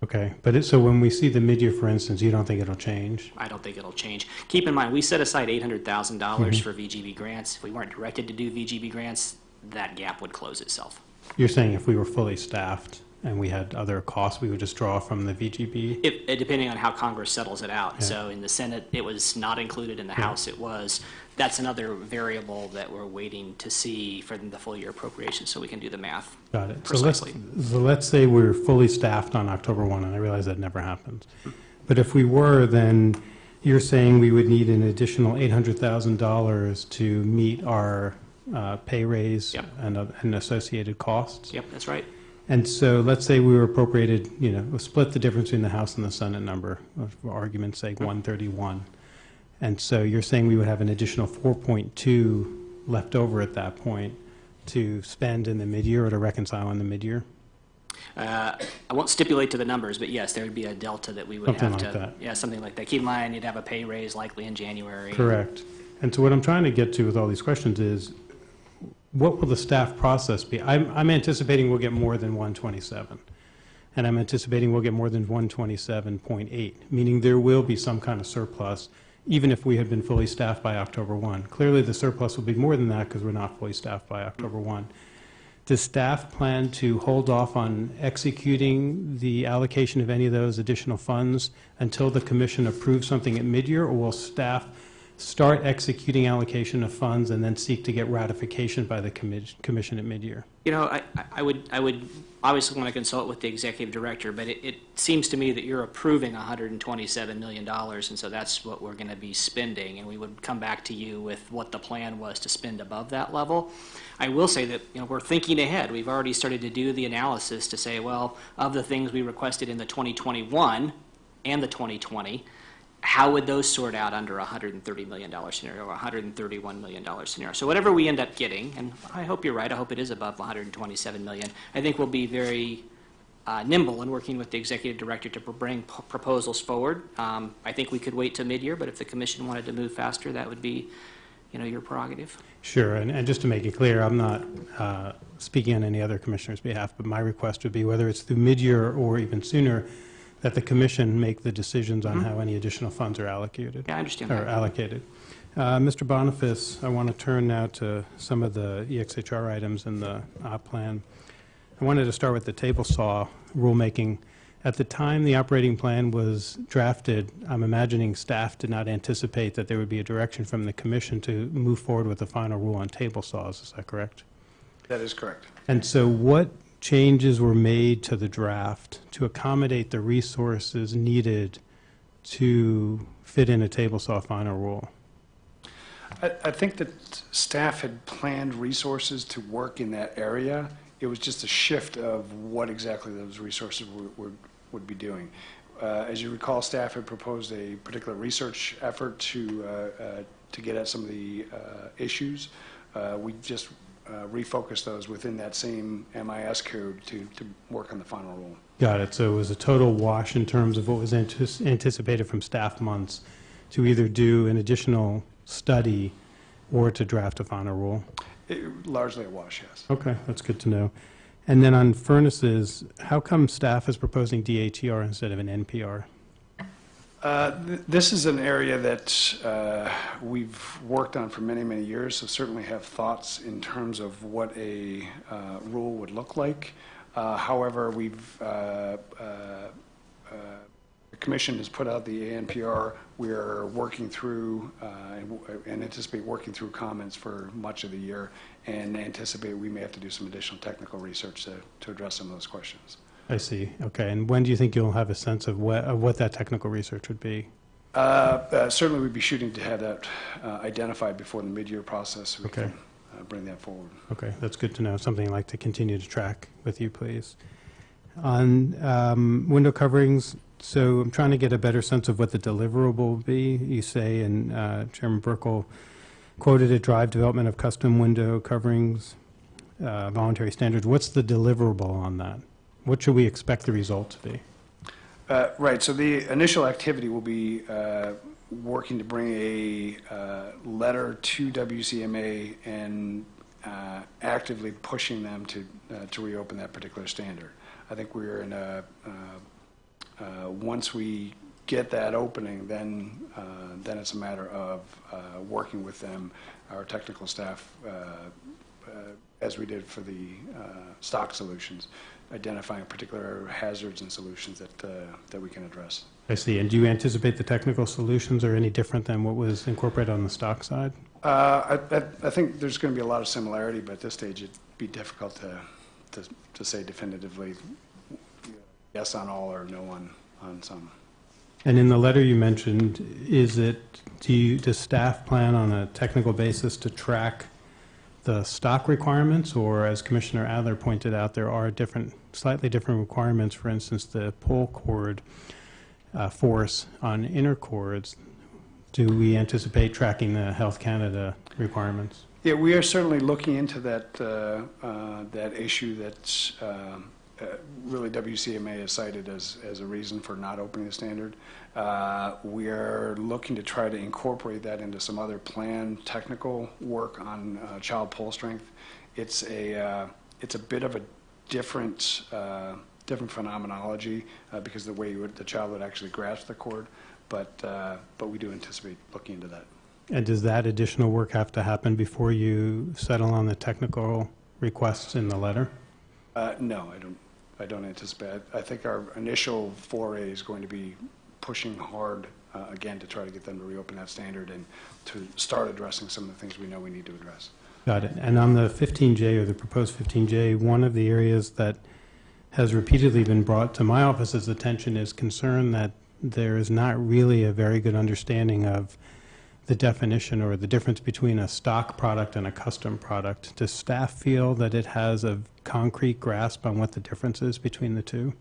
Okay, but it, so when we see the mid-year, for instance, you don't think it'll change? I don't think it'll change. Keep in mind, we set aside $800,000 for VGB grants. If we weren't directed to do VGB grants, that gap would close itself. You're saying if we were fully staffed and we had other costs, we would just draw from the VGB? If, uh, depending on how Congress settles it out. Yeah. So in the Senate, it was not included, in the House, it was. That's another variable that we're waiting to see for the full year appropriation, so we can do the math. Got it. So let's, Precisely. so let's say we're fully staffed on October 1, and I realize that never happens. But if we were, then you're saying we would need an additional $800,000 to meet our uh, pay raise Yep. and uh, and associated costs? Yep, that's right. And so let's say we were appropriated, you know, we'll split the difference between the House and the Senate number, for argument's sake, 131. And so you're saying we would have an additional 4.2 left over at that point to spend in the mid-year or to reconcile in the mid-year? Uh, I won't stipulate to the numbers, but yes, there would be a delta that we would Something have like to. that. Yeah, something like that. Keep in mind, you'd have a pay raise likely in January. Correct. And so what I'm trying to get to with all these questions is, what will the staff process be? I'm, I'm anticipating we'll get more than 127. And I'm anticipating we'll get more than 127.8, meaning there will be some kind of surplus, even if we had been fully staffed by October 1. Clearly, the surplus will be more than that because we're not fully staffed by October 1. Does staff plan to hold off on executing the allocation of any of those additional funds until the commission approves something at mid-year? Or will staff start executing allocation of funds and then seek to get ratification by the commi- commission at mid-year? You know, I, I- I would, I would obviously want to consult with the executive director, but it, it seems to me that you're approving $127 million, and so that's what we're going to be spending, and we would come back to you with what the plan was to spend above that level. I will say that, you know, we're thinking ahead. We've already started to do the analysis to say, well, of the things we requested in the 2021 and the 2020, how would those sort out under a $130 million scenario or a $131 million scenario? So whatever we end up getting, and I hope you're right, I hope it is above 127 million, I think we'll be very uh, nimble in working with the executive director to bring proposals forward. Um, I think we could wait till mid-year, but if the commission wanted to move faster, that would be, you know, your prerogative. Sure, and, and just to make it clear, I'm not uh, speaking on any other commissioner's behalf, but my request would be whether it's through mid-year or even sooner, that the commission make the decisions on how any additional funds are allocated. Yeah, I understand Or that. allocated. Uh, Mr. Boniface, I want to turn now to some of the EXHR items in the op plan. I wanted to start with the table saw rulemaking. At the time the operating plan was drafted, I'm imagining staff did not anticipate that there would be a direction from the commission to move forward with the final rule on table saws. Is that correct? That is correct. And so what changes were made to the draft to accommodate the resources needed to fit in a table saw final rule? I, I think that staff had planned resources to work in that area. It was just a shift of what exactly those resources would, would, would be doing. Uh, as you recall, staff had proposed a particular research effort to, uh, uh, to get at some of the uh, issues. Uh, we just uh, refocused those within that same MIS code to, to work on the final rule. Got it. So it was a total wash in terms of what was antis- anticipated from staff months to either do an additional study or to draft a final rule? It, largely a wash, yes. Okay, that's good to know. And then on furnaces, how come staff is proposing DATR instead of an NPR? Uh, th- This is an area that uh, we've worked on for many, many years, so certainly have thoughts in terms of what a uh, rule would look like. Uh, However, we've, uh, uh, the commission has put out the ANPR. We're working through, and and anticipate working through comments for much of the year, and anticipate we may have to do some additional technical research to to address some of those questions. I see. Okay, and when do you think you'll have a sense of what, of what that technical research would be? Uh, uh, Certainly, we'd be shooting to have that uh, identified before the mid-year process. so We Okay. can uh, bring that forward. Okay, that's good to know. Something I'd like to continue to track with you, please. On um, window coverings, so I'm trying to get a better sense of what the deliverable will be. You say, and uh, Chairman Buerkle quoted a drive development of custom window coverings, uh, voluntary standards. What's the deliverable on that? What should we expect the result to be? Uh, Right, so the initial activity will be uh, working to bring a uh, letter to WCMA and uh, actively pushing them to, uh, to reopen that particular standard. I think we're in a, uh, once we get that opening, then, then it's a matter of working with them, our technical staff, as we did for the stock solutions, identifying particular hazards and solutions that, uh, that we can address. I see. And do you anticipate the technical solutions are any different than what was incorporated on the stock side? Uh, I, I- I think there's going to be a lot of similarity, but at this stage, it'd be difficult to, to, to say definitively yes on all or no on, on some. And in the letter you mentioned, is it, do you, does staff plan on a technical basis to track the stock requirements? Or as Commissioner Adler pointed out, there are different, slightly different requirements, for instance, the pull cord uh, force on inner cords. Do we anticipate tracking the Health Canada requirements? Yeah, we are certainly looking into that, uh, uh, that issue that's um, uh, really WCMA is cited as, as a reason for not opening the standard. Uh, We are looking to try to incorporate that into some other planned technical work on uh, child pull strength. It's a, uh, it's a bit of a different, uh, different phenomenology uh, because of the way you would, the child would actually grasp the cord, but, uh, but we do anticipate looking into that. And does that additional work have to happen before you settle on the technical requests in the letter? Uh, No, I don't, I don't anticipate. I think our initial foray is going to be pushing hard, uh, again, to try to get them to reopen that standard and to start addressing some of the things we know we need to address. Got it. And on the 15J or the proposed 15J, one of the areas that has repeatedly been brought to my office's attention is concern that there is not really a very good understanding of the definition or the difference between a stock product and a custom product. Does staff feel that it has a concrete grasp on what the difference is between the two?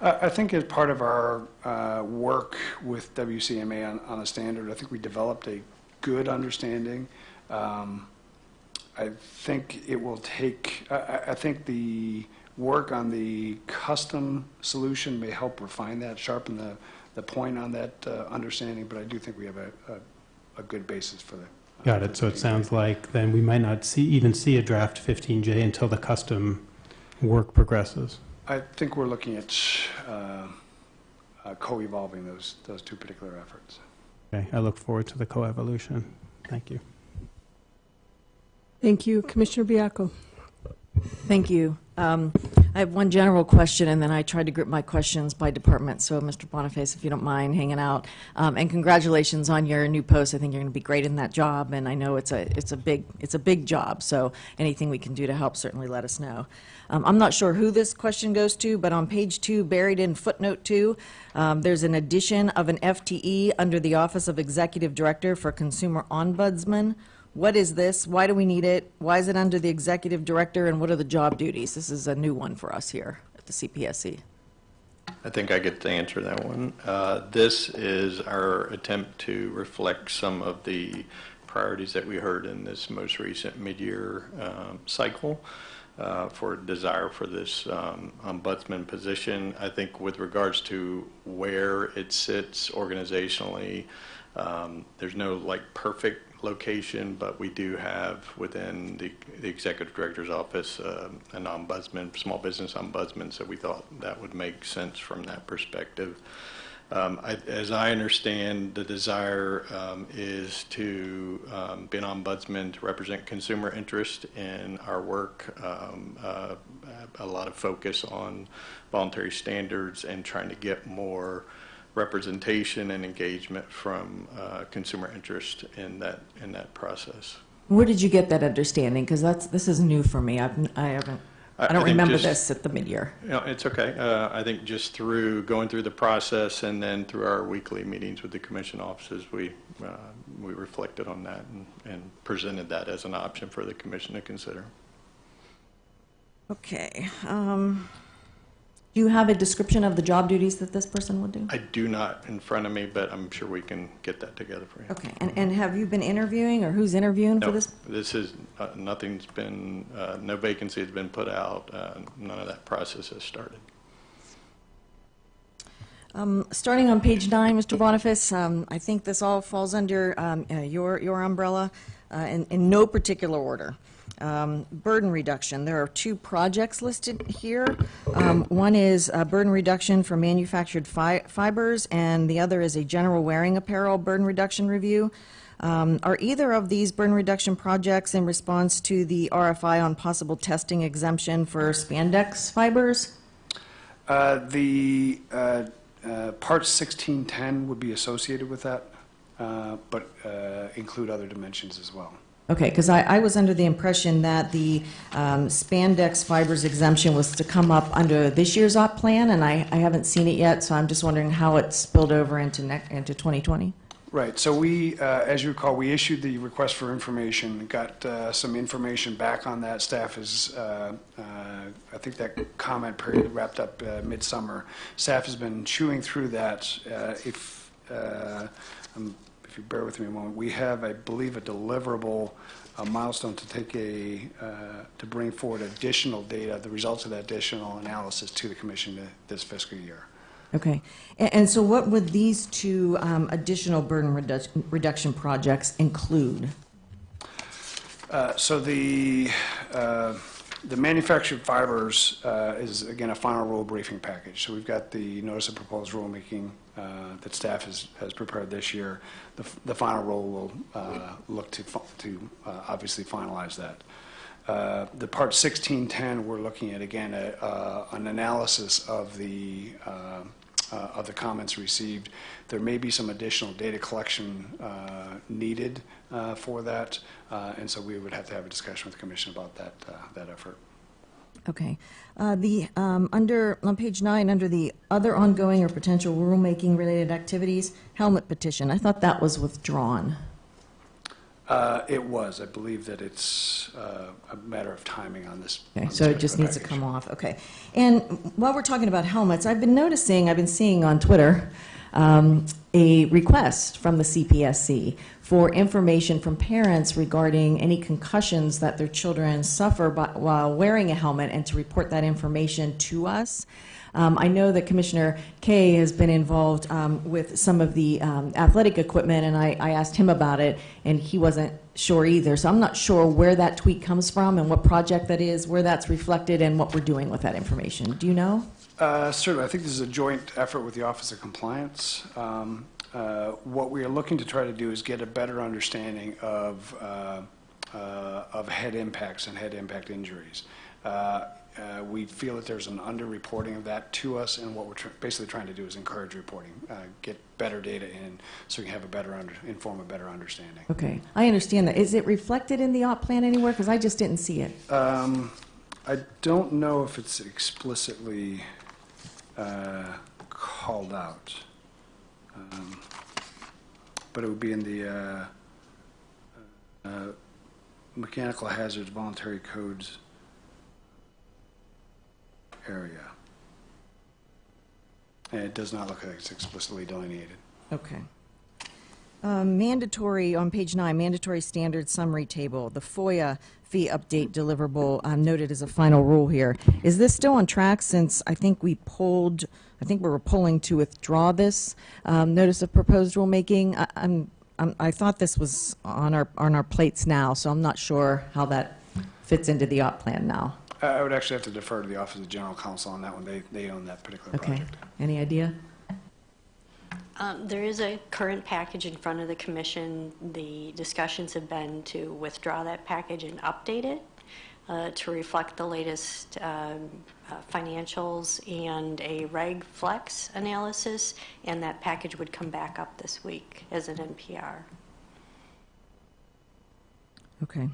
I think as part of our uh, work with WCMA on, on the standard, I think we developed a good understanding. Um, I think it will take, I- I, I think the work on the custom solution may help refine that, sharpen the, the point on that uh, understanding, but I do think we have a, a, a good basis for the. Got it. So it sounds like then we might not see, even see a draft 15J until the custom work progresses. I think we're looking at uh, uh, co-evolving those, those two particular efforts. Okay, I look forward to the co-evolution. Thank you. Thank you. Commissioner Baiocco. Thank you. Um, I have one general question, and then I tried to group my questions by department. So, Mr. Boniface, if you don't mind hanging out, um, and congratulations on your new post. I think you're going to be great in that job, and I know it's a it's a big it's a big job. So, anything we can do to help, certainly let us know. Um, I'm not sure who this question goes to, but on page two, buried in footnote two, um, there's an addition of an FTE under the Office of Executive Director for Consumer Ombudsman. What is this? Why do we need it? Why is it under the executive director, and what are the job duties? This is a new one for us here at the CPSC. I think I get to answer that one. Uh, This is our attempt to reflect some of the priorities that we heard in this most recent mid-year um, cycle uh, for desire for this um, ombudsman position. I think with regards to where it sits organizationally, um, there's no like perfect location, but we do have within the, the executive director's office um, an ombudsman, small business ombudsman, so we thought that would make sense from that perspective. Um, I, as I understand, the desire um, is to um, be an ombudsman to represent consumer interest in our work. Um, uh, a lot of focus on voluntary standards and trying to get more representation and engagement from uh, consumer interest in that in that process. Where did you get that understanding? Because that's this is new for me. I've, I haven't. I, don't think remember just- this at the midyear. You know, it's okay. Uh, I think just through going through the process and then through our weekly meetings with the commission offices, we uh, we reflected on that and, and presented that as an option for the commission to consider. Okay. Um, do you have a description of the job duties that this person would do? I do not in front of me, but I'm sure we can get that together for you. Okay. And, and have you been interviewing, or who's interviewing No, for this? this is, uh, nothing's been, uh, no vacancy has been put out. Uh, None of that process has started. Um, starting on page nine, Mr. Boniface, um, I think this all falls under um, uh, your your umbrella, uh, in, in no particular order. Um, burden reduction. There are two projects listed here. Um, one is burden reduction for manufactured fi- fibers, and the other is a general wearing apparel burden reduction review. Um, are either of these burden reduction projects in response to the RFI on possible testing exemption for spandex fibers? Uh, The uh, uh, Part 1610 would be associated with that, uh, but uh, include other dimensions as well. Okay, because I, I was under the impression that the um, spandex fibers exemption was to come up under this year's op plan, and I, I haven't seen it yet, so I'm just wondering how it spilled over into into 2020. Right, so we, uh, as you recall, we issued the request for information, got uh, some information back on that. Staff is, uh, uh, I think that comment period wrapped up uh, midsummer. Staff has been chewing through that. Uh, If, um, if you bear with me a moment, we have, I believe, a deliverable a milestone to take a, uh, to bring forward additional data, the results of that additional analysis to the commission this fiscal year. Okay, and, and so what would these two um, additional burden redu- reduction projects include? Uh, So the, uh, the manufactured fibers uh, is, again, a final rule briefing package. So we've got the notice of proposed rulemaking that staff has, has prepared this year. The, the final rule will uh, look to, to uh, obviously finalize that. Uh, The Part 1610, we're looking at, again, a- uh, an analysis of the, uh, uh, of the comments received. There may be some additional data collection uh, needed uh, for that, uh, and so we would have to have a discussion with the commission about that, uh, that effort. Okay. Uh, The, um, under, on page nine, under the other ongoing or potential rulemaking-related activities, helmet petition, I thought that was withdrawn. Uh, It was, I believe that it's uh, a matter of timing on this. Okay, on this so it just needs to come off, okay. And while we're talking about helmets, I've been noticing, I've been seeing on Twitter, um, a request from the CPSC for information from parents regarding any concussions that their children suffer by- while wearing a helmet and to report that information to us. Um, I know that Commissioner Kaye has been involved um, with some of the um, athletic equipment, and I, I asked him about it, and he wasn't sure either. So I'm not sure where that tweet comes from and what project that is, where that's reflected, and what we're doing with that information. Do you know? Uh, Certainly, I think this is a joint effort with the Office of Compliance. Um, uh, what we are looking to try to do is get a better understanding of, uh, uh, of head impacts and head impact injuries. Uh, uh, We feel that there's an underreporting of that to us, and what we're tr- basically trying to do is encourage reporting, uh, get better data in, so we can have a better, under- inform a better understanding. Okay, I understand that. Is it reflected in the op plan anywhere? Because I just didn't see it. Um, I don't know if it's explicitly uh, called out, Um, but it would be in the uh, uh, mechanical hazards voluntary codes area. And it does not look like it's explicitly delineated. Okay. Um, Mandatory, on page nine, mandatory standard summary table, the FOIA fee update deliverable um, noted as a final rule here. Is this still on track since I think we pulled, I think we were pulling to withdraw this um, notice of proposed rulemaking? I- I'm, I'm- I thought this was on our, on our plates now, so I'm not sure how that fits into the op plan now. I would actually have to defer to the Office of General Counsel on that one. They they own that particular Okay, project. any idea? Um, There is a current package in front of the commission. The discussions have been to withdraw that package and update it uh, to reflect the latest um, uh, financials and a reg flex analysis, and that package would come back up this week as an NPR. Okay.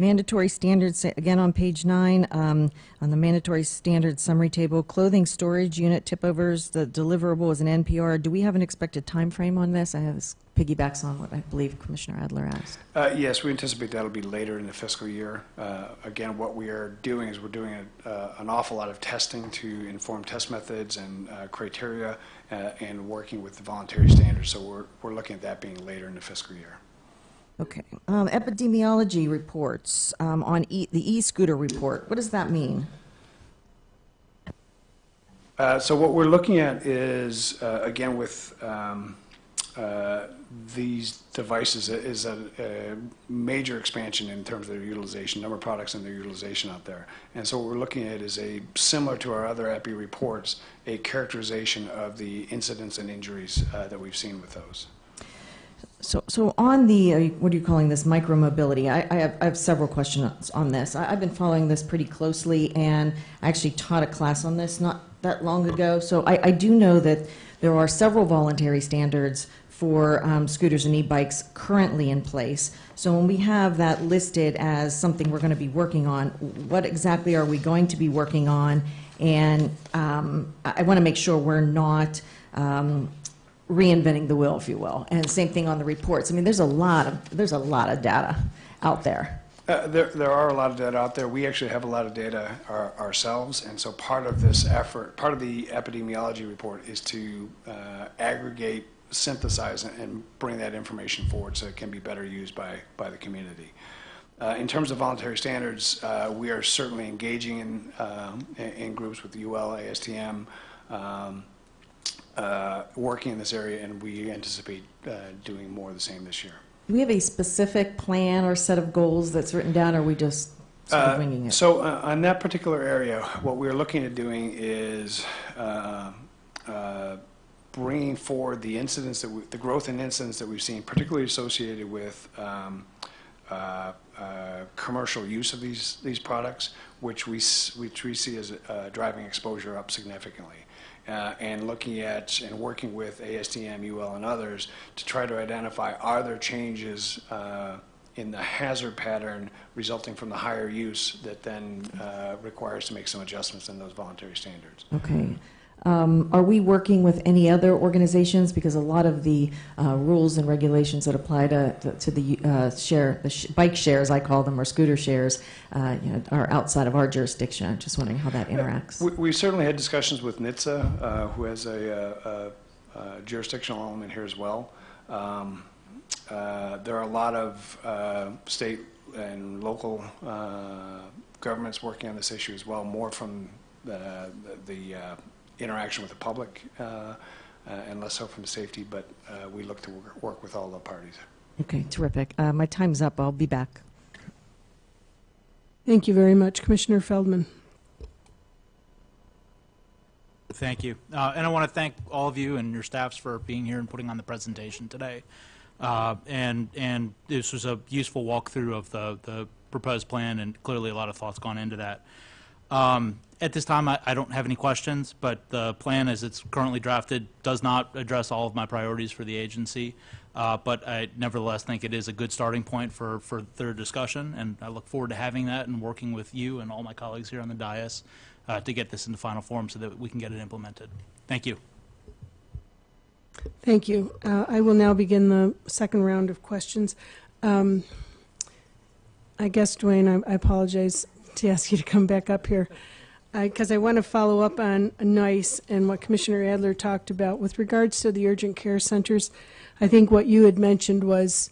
Mandatory standards, again on page nine, um, on the mandatory standard summary table, clothing storage unit tip overs, the deliverable is an NPR. Do we have an expected time frame on this? I have this piggybacks on what I believe Commissioner Adler asked. Uh, Yes, we anticipate that'll be later in the fiscal year. Uh, Again, what we are doing is we're doing a- uh, an awful lot of testing to inform test methods and uh, criteria uh, and working with the voluntary standards. So we're, we're looking at that being later in the fiscal year. Okay. Um, epidemiology reports, um, on e, the e-scooter report, what does that mean? Uh, So what we're looking at is, uh, again, with um, uh, these devices, is a a major expansion in terms of their utilization, number of products and their utilization out there. And so what we're looking at is a, similar to our other EPI reports, a characterization of the incidents and injuries uh, that we've seen with those. So, so on the, uh, what are you calling this, micromobility, I, I have, I have several questions on this. I, I've been following this pretty closely, and I actually taught a class on this not that long ago. So I, I do know that there are several voluntary standards for um, scooters and e-bikes currently in place. So when we have that listed as something we're going to be working on, what exactly are we going to be working on? And um, I, I want to make sure we're not um, reinventing the wheel, if you will. And same thing on the reports. I mean, there's a lot of, there's a lot of data out there. Uh, There, there are a lot of data out there. We actually have a lot of data our- ourselves, and so part of this effort, part of the epidemiology report is to uh, aggregate, synthesize, and- bring that information forward so it can be better used by, by the community. Uh, In terms of voluntary standards, uh, we are certainly engaging in, in in groups with UL, ASTM, um, uh, working in this area, and we anticipate uh, doing more of the same this year. Do we have a specific plan or set of goals that's written down, or are we just sort of Uh, winging it? So uh, on that particular area, what we're looking at doing is uh, uh, bringing forward the incidents that, we- the growth in incidents that we've seen, particularly associated with um, uh, uh, commercial use of these, these products, which we, which we see as uh, driving exposure up significantly. Uh, And looking at and working with ASTM, UL, and others to try to identify, are there changes uh, in the hazard pattern resulting from the higher use that then uh, requires to make some adjustments in those voluntary standards. Okay. Um, Are we working with any other organizations? Because a lot of the uh, rules and regulations that apply to, to the uh, share, the sh- bike shares, I call them, or scooter shares, uh, you know, are outside of our jurisdiction. I'm just wondering how that interacts. We- We certainly had discussions with NHTSA, uh, who has a uh, a- a jurisdictional element here as well. Um, uh, There are a lot of uh, state and local uh, governments working on this issue as well, more from the the, uh, interaction with the public uh, uh, and less so from safety, but uh, we look to work- work with all the parties. Okay, terrific. Uh, My time's up. I'll be back. Thank you very much, Commissioner Feldman. Thank you. Uh, And I want to thank all of you and your staffs for being here and putting on the presentation today. Uh, And, and this was a useful walkthrough of the, the proposed plan, and clearly a lot of thoughts gone into that. Um, At this time, I, I don't have any questions, but the plan as it's currently drafted does not address all of my priorities for the agency. Uh, But I nevertheless think it is a good starting point for, their discussion, and I look forward to having that and working with you and all my colleagues here on the dais uh, to get this into final form so that we can get it implemented. Thank you. Thank you. Uh, I will now begin the second round of questions. Um, I guess, Duane, I I apologize to ask you to come back up here, because I want to follow up on NEISS and what Commissioner Adler talked about. With regards to the urgent care centers, I think what you had mentioned was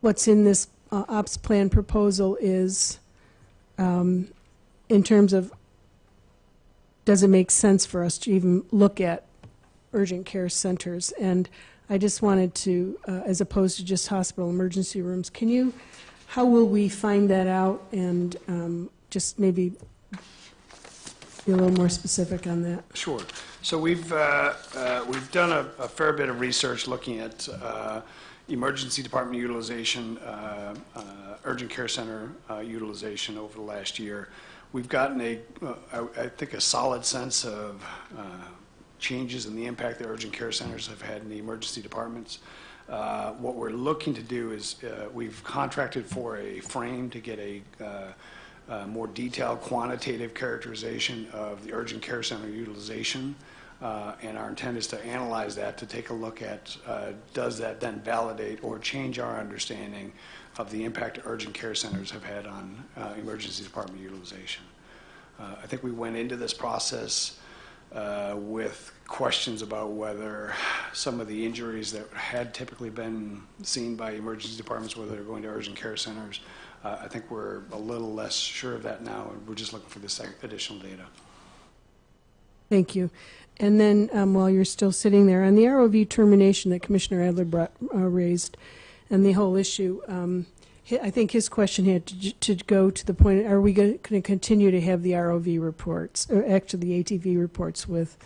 what's in this uh, ops plan proposal is, um, in terms of, does it make sense for us to even look at urgent care centers. And I just wanted to, uh, as opposed to just hospital emergency rooms, can you, how will we find that out? And um, just maybe be a little more specific on that. Sure. So we've, uh, uh, we've done a a fair bit of research looking at uh, emergency department utilization, uh, uh, urgent care center uh, utilization over the last year. We've gotten a, I think, a solid sense of changes in the impact that urgent care centers have had in the emergency departments. Uh, What we're looking to do is, uh, we've contracted for a frame to get a uh, uh, more detailed quantitative characterization of the urgent care center utilization. Uh, And our intent is to analyze that, to take a look at, does that then validate or change our understanding of the impact urgent care centers have had on emergency department utilization. I think we went into this process with questions about whether some of the injuries that had typically been seen by emergency departments, whether they're going to urgent care centers, uh, I think we're a little less sure of that now, and we're just looking for this additional data. Thank you. And then, um, while you're still sitting there, on the ROV termination that Commissioner Adler brought, uh, raised, and the whole issue, um, I think his question had to, to go to the point, are we going to continue to have the ROV reports, or actually the ATV reports with,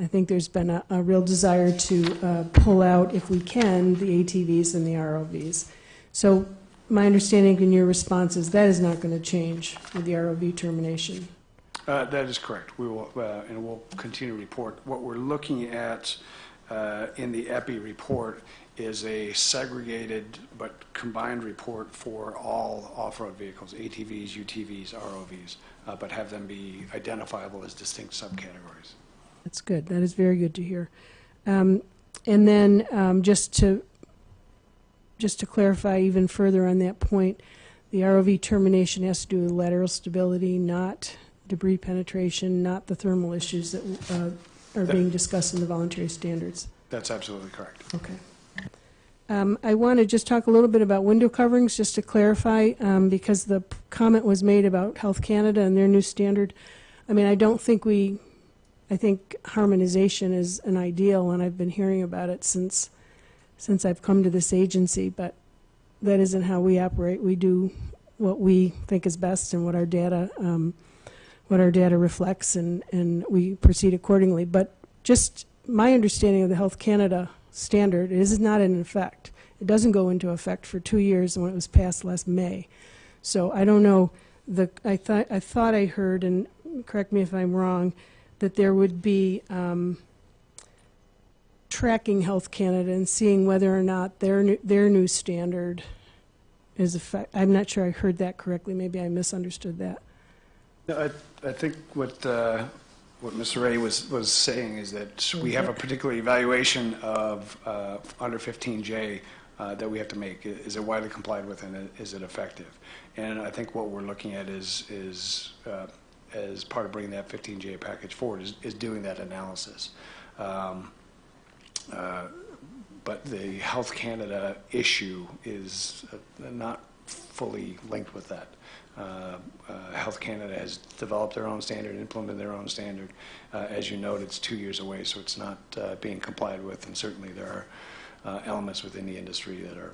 I think there's been a, a real desire to uh, pull out, if we can, the ATVs and the ROVs. So my understanding in your response is that is not going to change with the ROV termination. Uh, That is correct. We will, uh, and we'll continue to report. What we're looking at uh, in the EPI report is a segregated but combined report for all off-road vehicles, ATVs, UTVs, ROVs, uh, but have them be identifiable as distinct subcategories. That's good. That is very good to hear. Um, And then, um, just to, just to clarify even further on that point, the ROV termination has to do with lateral stability, not debris penetration, not the thermal issues that uh, are being discussed in the voluntary standards. That's absolutely correct. Okay. Um, I want to just talk a little bit about window coverings, just to clarify, um, because the comment was made about Health Canada and their new standard. I mean, I don't think we, I think harmonization is an ideal, and I've been hearing about it since, since I've come to this agency, but that isn't how we operate. We do what we think is best and what our data, um, what our data reflects, and, and we proceed accordingly. But just my understanding of the Health Canada standard is not in effect. It doesn't go into effect for two years when it was passed last May. So I don't know, the, I thought, I thought I heard, and correct me if I'm wrong, that there would be um, tracking Health Canada and seeing whether or not their, new- their new standard is effect, I'm not sure I heard that correctly, maybe I misunderstood that. No, I, I think what, uh, what Mr. Ray was, was saying is that we have a particular evaluation of, uh, under 15J uh, that we have to make. Is it widely complied with and is it effective? And I think what we're looking at is, is, uh, as part of bringing that 15J package forward, is, is doing that analysis. Um, uh, But the Health Canada issue is uh, not fully linked with that. Uh, uh, Health Canada has developed their own standard, implemented their own standard. Uh, As you note, it's two years away, so it's not uh, being complied with, and certainly there are elements within the industry that are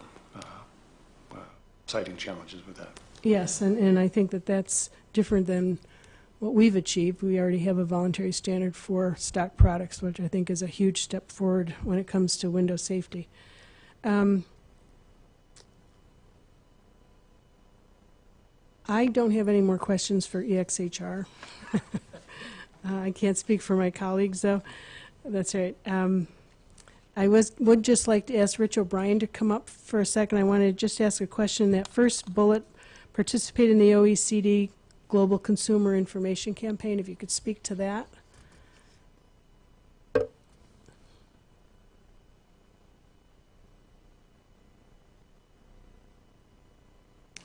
citing challenges with that. Yes, and, and I think that that's different than what we've achieved. We already have a voluntary standard for stock products, which I think is a huge step forward when it comes to window safety. Um, I don't have any more questions for EXHR. [laughs] Uh, I can't speak for my colleagues, though. That's right. Um, I was, would just like to ask Rich O'Brien to come up for a second. I wanted to just ask a question. That first bullet, participate in the OECD Global Consumer Information Campaign, if you could speak to that.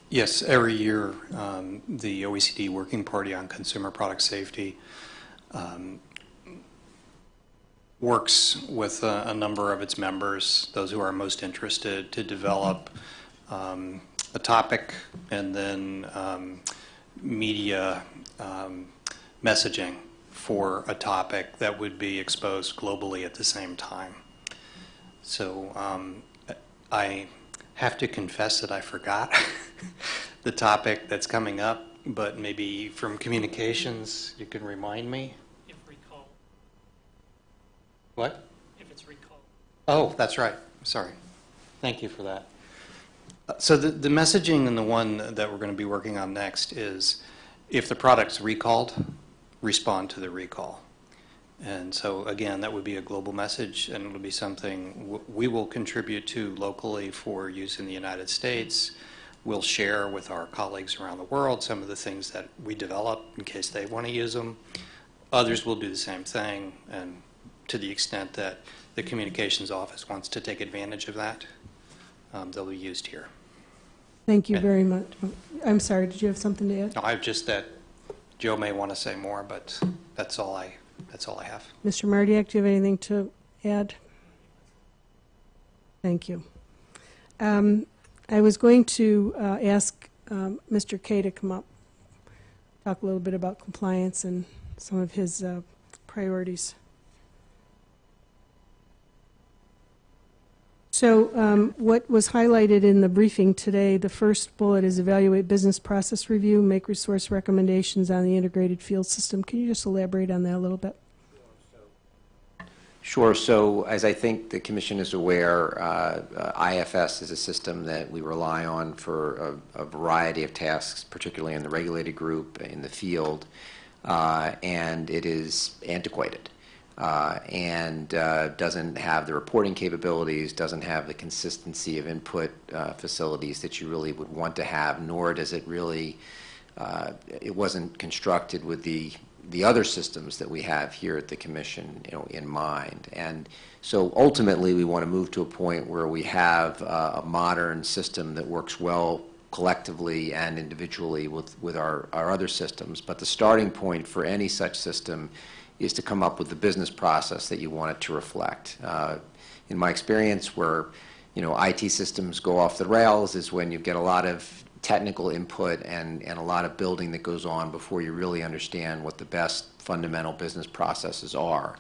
Yes, every year, um, the OECD Working Party on Consumer Product Safety um, works with a, a number of its members, those who are most interested, to develop um, a topic and then um, media um, messaging for a topic that would be exposed globally at the same time. So um, I have to confess that I forgot [laughs] the topic that's coming up, but maybe from communications, you can remind me? If recall, What? if it's recall. Oh, that's right. Sorry. Thank you for that. So the, the messaging and the one that we're going to be working on next is if the product's recalled, respond to the recall. And so again, that would be a global message and it'll be something we will contribute to locally for use in the United States. We'll share with our colleagues around the world some of the things that we develop in case they want to use them. Others will do the same thing and to the extent that the communications office wants to take advantage of that, um, they'll be used here. Thank you Okay. very much. I'm sorry, did you have something to add? No, I've just that Joe may want to say more, but that's all I, that's all I have. Mr. Mardiak, do you have anything to add? Thank you. Um, I was going to uh, ask um, Mr. Kaye to come up, talk a little bit about compliance and some of his uh, priorities. So um, what was highlighted in the briefing today, the first bullet is evaluate business process review, make resource recommendations on the integrated field system. Can you just elaborate on that a little bit? Sure. So as I think the Commission is aware, uh, uh, IFS is a system that we rely on for a, a variety of tasks, particularly in the regulated group, in the field, uh, and it is antiquated. Uh, and uh, doesn't have the reporting capabilities, doesn't have the consistency of input uh, facilities that you really would want to have, nor does it really, it wasn't constructed with the the other systems that we have here at the commission, you know, in mind. And so ultimately, we want to move to a point where we have uh, a modern system that works well collectively and individually with, with our, our other systems. But the starting point for any such system is to come up with the business process that you want it to reflect. Uh, in my experience, where you know IT systems go off the rails is when you get a lot of technical input and, and a lot of building that goes on before you really understand what the best fundamental business processes are.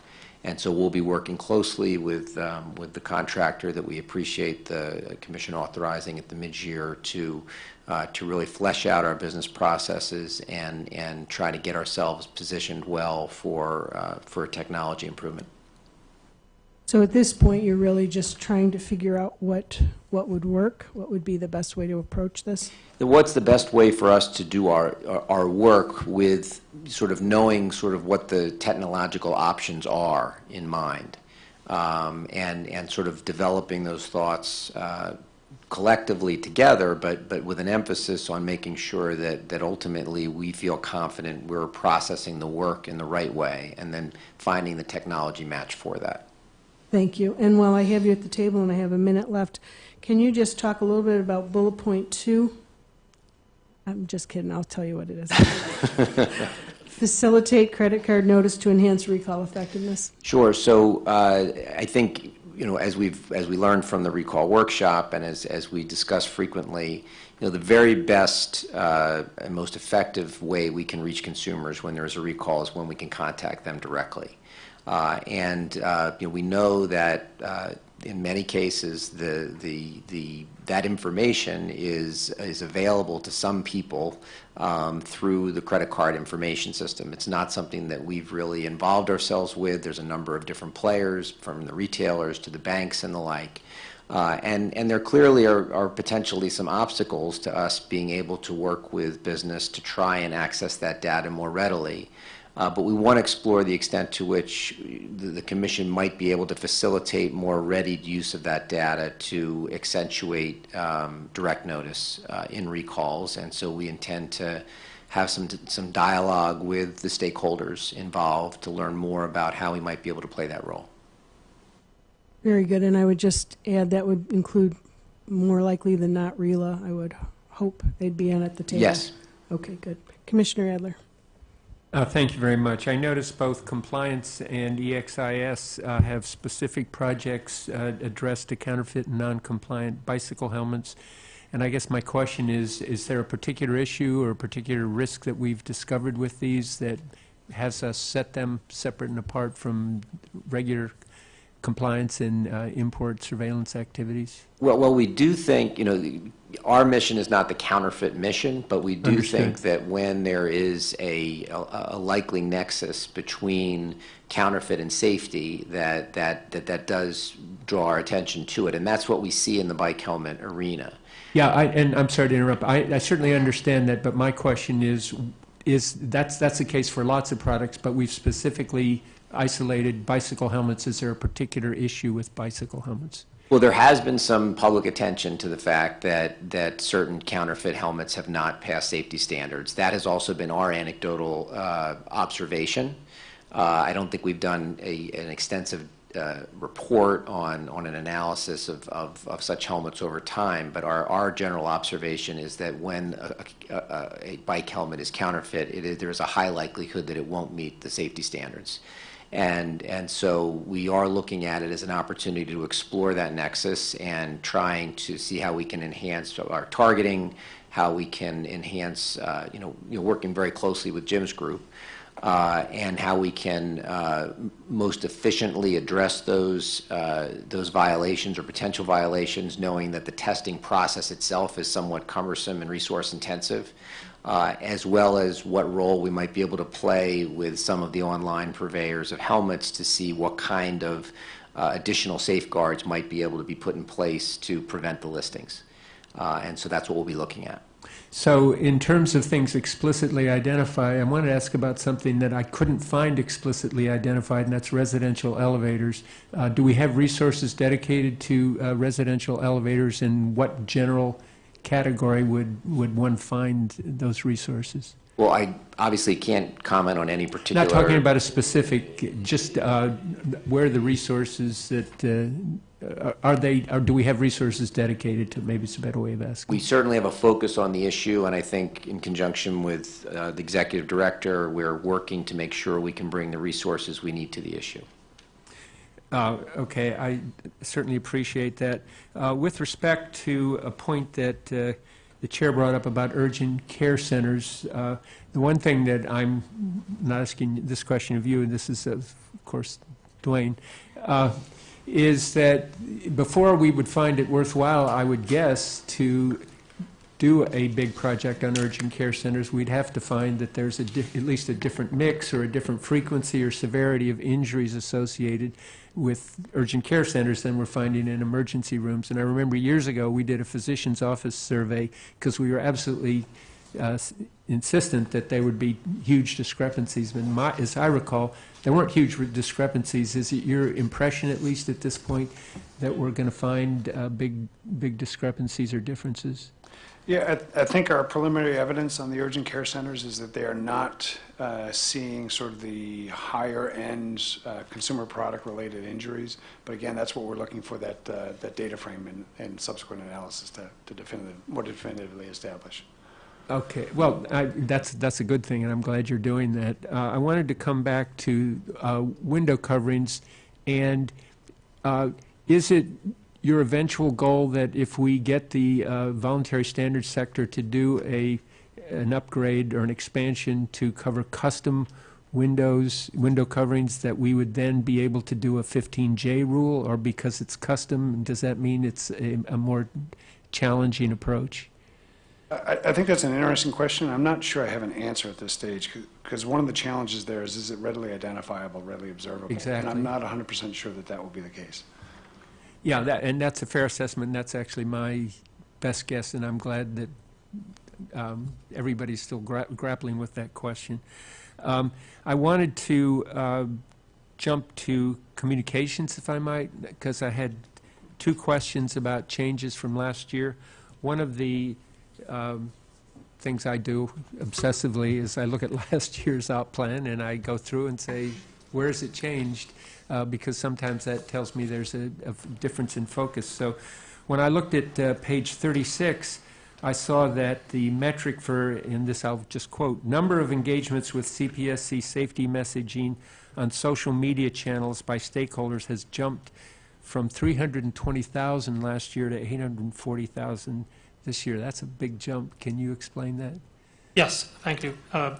And so we'll be working closely with, um, with the contractor that we appreciate the commission authorizing at the mid-year to, uh, to really flesh out our business processes and, and try to get ourselves positioned well for, uh, for technology improvement. So at this point, you're really just trying to figure out what, what would work, what would be the best way to approach this? What's the best way for us to do our, our- work with sort of knowing sort of what the technological options are in mind? Um, and, and sort of developing those thoughts uh, collectively together, but, but with an emphasis on making sure that, that ultimately we feel confident we're processing the work in the right way and then finding the technology match for that. Thank you. And while I have you at the table and I have a minute left, can you just talk a little bit about bullet point two? I'm just kidding, I'll tell you what it is. [laughs] Facilitate credit card notice to enhance recall effectiveness. Sure. So uh, I think, you know, as we've, as we learned from the recall workshop and as, as we discuss frequently, you know, the very best uh, and most effective way we can reach consumers when there is a recall is when we can contact them directly. Uh, And, uh, you know, we know that uh, in many cases, the, the, the that information is, is available to some people um, through the credit card information system. It's not something that we've really involved ourselves with. There's a number of different players, from the retailers to the banks and the like. Uh, and, and there clearly are, are potentially some obstacles to us being able to work with business to try and access that data more readily. Uh, but we want to explore the extent to which the, the Commission might be able to facilitate more readied use of that data to accentuate um, direct notice uh, in recalls. And so we intend to have some, some dialogue with the stakeholders involved to learn more about how we might be able to play that role. Very good, and I would just add that would include more likely than not RILA. I would hope they'd be in at the table. Yes. Okay, good. Commissioner Adler. Uh, Thank you very much. I noticed both compliance and EXIS uh, have specific projects uh, addressed to counterfeit and non-compliant bicycle helmets. And I guess my question is, is there a particular issue or a particular risk that we've discovered with these that has us set them separate and apart from regular compliance and uh, import surveillance activities? Well, well, we do think, you know, our mission is not the counterfeit mission, but we do Understood. think that when there is a, a a likely nexus between counterfeit and safety, that, that, that that does draw our attention to it. And that's what we see in the bike helmet arena. Yeah, I, and I'm sorry to interrupt. I, I certainly understand that, but my question is, is, that's, that's the case for lots of products, but we've specifically isolated bicycle helmets. Is there a particular issue with bicycle helmets? Well, there has been some public attention to the fact that, that certain counterfeit helmets have not passed safety standards. That has also been our anecdotal uh, observation. Uh, I don't think we've done a, an extensive uh, report on, on an analysis of, of, of such helmets over time, but our, our general observation is that when a, a, a- bike helmet is counterfeit, there is a high likelihood that it won't meet the safety standards. And, and so we are looking at it as an opportunity to explore that nexus and trying to see how we can enhance our targeting, how we can enhance, uh, you know, you know, working very closely with Jim's group, uh, and how we can uh, most efficiently address those, uh, those violations or potential violations, knowing that the testing process itself is somewhat cumbersome and resource intensive uh, as well as what role we might be able to play with some of the online purveyors of helmets to see what kind of uh, additional safeguards might be able to be put in place to prevent the listings. Uh, And so that's what we'll be looking at. So in terms of things explicitly identified, I want to ask about something that I couldn't find explicitly identified, and that's residential elevators. Uh, Do we have resources dedicated to uh, residential elevators, and what general category would, would one find those resources? Well, I obviously can't comment on any particular... Not talking about a specific, just uh, where are the resources that, uh, are they, or do we have resources dedicated to, maybe it's a better way of asking. We certainly have a focus on the issue, and I think in conjunction with uh, the executive director, we're working to make sure we can bring the resources we need to the issue. Uh, Okay, I certainly appreciate that. Uh, With respect to a point that uh, the chair brought up about urgent care centers, uh, the one thing that I'm not asking this question of you, and this is of course Duane, uh, is that before we would find it worthwhile, I would guess, to do a big project on urgent care centers, we'd have to find that there's at least a different mix or a different frequency or severity of injuries associated with urgent care centers than we're finding in emergency rooms. And I remember years ago, we did a physician's office survey because we were absolutely uh, insistent that there would be huge discrepancies. And my, as I recall, there weren't huge discrepancies. Is it your impression, at least at this point, that we're going to find uh, big, big discrepancies or differences? Yeah, I I think our preliminary evidence on the urgent care centers is that they are not uh, seeing sort of the higher-end uh, consumer product-related injuries. But again, that's what we're looking for, that, uh, that data frame and- and subsequent analysis to to definitive, more definitively establish. Okay, well, I, that's, that's a good thing, and I'm glad you're doing that. Uh, I wanted to come back to uh, window coverings, and uh, is it your eventual goal that if we get the uh, voluntary standards sector to do a, an upgrade or an expansion to cover custom windows, window coverings, that we would then be able to do a 15J rule, or because it's custom, does that mean it's a, a more challenging approach? I, I think that's an interesting question. I'm not sure I have an answer at this stage, because one of the challenges there is, is it readily identifiable, readily observable? Exactly. And I'm not 100% sure that that will be the case. Yeah, that, and that's a fair assessment, that's actually my best guess, and I'm glad that um, everybody's still gra- grappling with that question. Um, I wanted to uh, jump to communications, if I might, because I had two questions about changes from last year. One of the um, things I do obsessively is I look at [laughs] last year's out plan and I go through and say, where has it changed? Uh, because sometimes that tells me there's a, a difference in focus. So when I looked at uh, page 36, I saw that the metric for, in this I'll just quote, number of engagements with CPSC safety messaging on social media channels by stakeholders has jumped from 320,000 last year to 840,000 this year. That's a big jump. Can you explain that? Yes, thank you. Uh,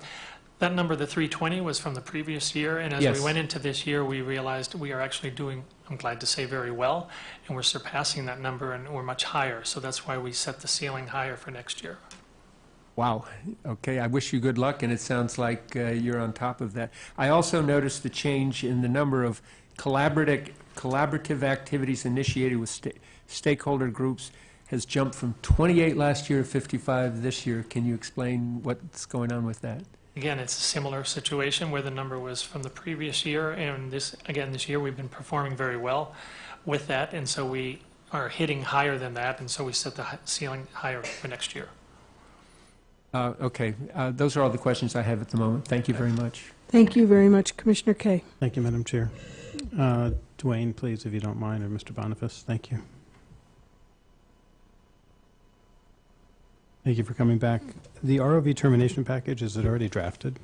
That number, the 320, was from the previous year, and as Yes. we went into this year, we realized we are actually doing, I'm glad to say, very well, and we're surpassing that number, and we're much higher. So that's why we set the ceiling higher for next year. Wow. Okay, I wish you good luck, and it sounds like uh, you're on top of that. I also noticed the change in the number of collaborative, collaborative activities initiated with sta- stakeholder groups has jumped from 28 last year to 55 this year. Can you explain what's going on with that? Again, it's a similar situation where the number was from the previous year, and this, again, this year, we've been performing very well with that, and so we are hitting higher than that, and so we set the ceiling higher for next year. Uh, Okay, uh, those are all the questions I have at the moment. Thank you very much. Thank you very much, Commissioner Kaye. Thank you, Madam Chair. Uh, Duane, please, if you don't mind, or Mr. Boniface, thank you. Thank you for coming back. The ROV termination package, is it already drafted?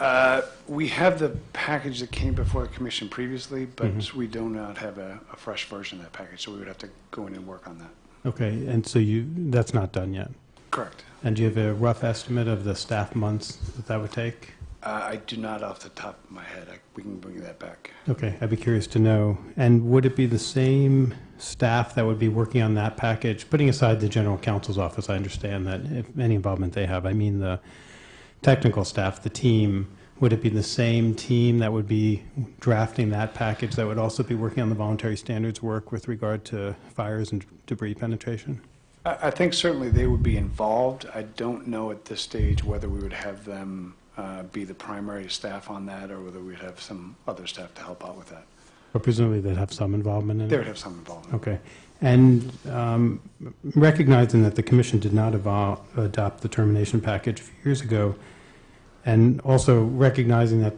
Uh, We have the package that came before the commission previously, but Mhm. we do not have a, a fresh version of that package, so we would have to go in and work on that. Okay, and so you, that's not done yet? Correct. And do you have a rough estimate of the staff months that that would take? Uh, I do not off the top of my head. I- We can bring that back. Okay, I'd be curious to know. And would it be the same staff that would be working on that package, putting aside the general counsel's office? I understand that if any involvement they have, I mean the technical staff, the team, would it be the same team that would be drafting that package that would also be working on the voluntary standards work with regard to fires and debris penetration? I, I think certainly they would be involved. I don't know at this stage whether we would have them uh, be the primary staff on that or whether we'd have some other staff to help out with that. Or presumably they'd have some involvement in it? They would have some involvement. Okay. And um, recognizing that the commission did not evol- adopt the termination package a few years ago, and also recognizing that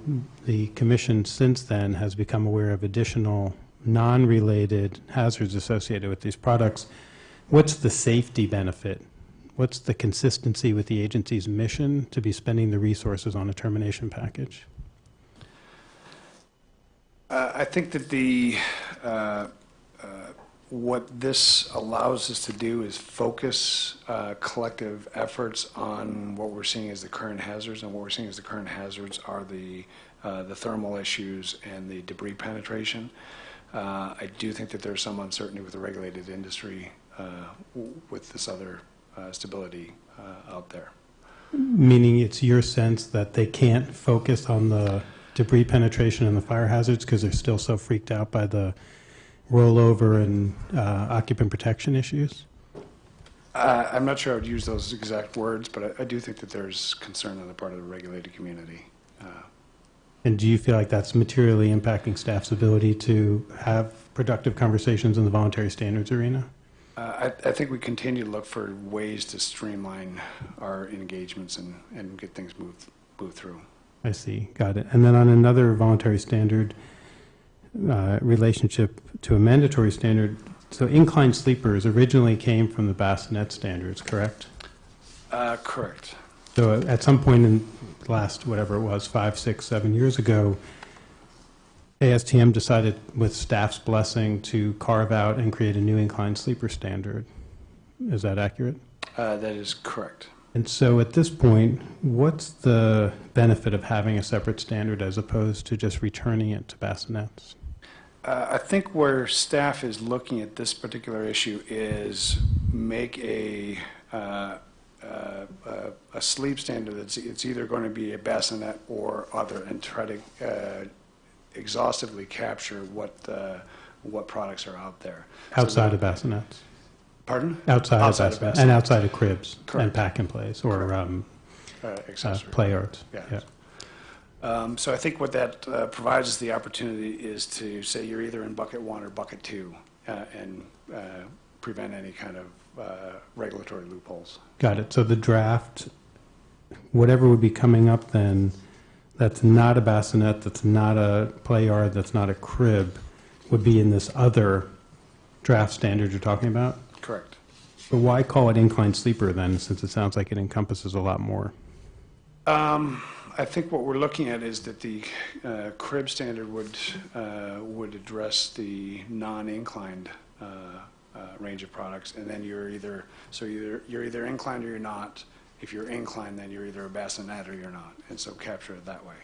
the commission since then has become aware of additional non-related hazards associated with these products, what's the safety benefit? What's the consistency with the agency's mission to be spending the resources on a termination package? Uh, I think that the, uh, uh, what this allows us to do is focus uh, collective efforts on what we're seeing as the current hazards, and what we're seeing as the current hazards are the, uh, the thermal issues and the debris penetration. Uh, I do think that there's some uncertainty with the regulated industry with this other stability uh, out there. Meaning it's your sense that they can't focus on the debris penetration and the fire hazards because they're still so freaked out by the rollover and uh, occupant protection issues? Uh, I'm not sure I would use those exact words, but I I do think that there's concern on the part of the regulated community. Uh, And do you feel like that's materially impacting staff's ability to have productive conversations in the voluntary standards arena? Uh, I, I think we continue to look for ways to streamline our engagements and, and get things moved, moved through. I see, got it. And then on another voluntary standard uh, relationship to a mandatory standard, so inclined sleepers originally came from the bassinet standards, correct? Uh, correct. So at some point in the last, whatever it was, five, six, seven years ago, ASTM decided with staff's blessing to carve out and create a new inclined sleeper standard. Is that accurate? Uh, that is correct. And so at this point, what's the benefit of having a separate standard as opposed to just returning it to bassinets? Uh, I think where staff is looking at this particular issue is make a, uh, uh, uh, a sleep standard that's, it's either going to be a bassinet or other, and try to uh, exhaustively capture what, uh, what products are out there. So Outside that- of bassinets? Pardon? Outside of Outside of bassinets, and outside of cribs and pack and plays, or um, Uh, uh, play yards. Yeah. Yeah. Um, So I think what that uh, provides us the opportunity is to say you're either in bucket one or bucket two, uh, and uh, prevent any kind of uh, regulatory loopholes. Got it. So the draft, whatever would be coming up then, that's not a bassinet, that's not a play yard, that's not a crib, would be in this other draft standard you're talking about? Correct. But why call it inclined sleeper then, since it sounds like it encompasses a lot more? Um, I think what we're looking at is that the uh, crib standard would, uh, would address the non-inclined uh, uh, range of products, and then you're either, so you're, you're either inclined or you're not. If you're inclined, then you're either a bassinet or you're not, and so capture it that way.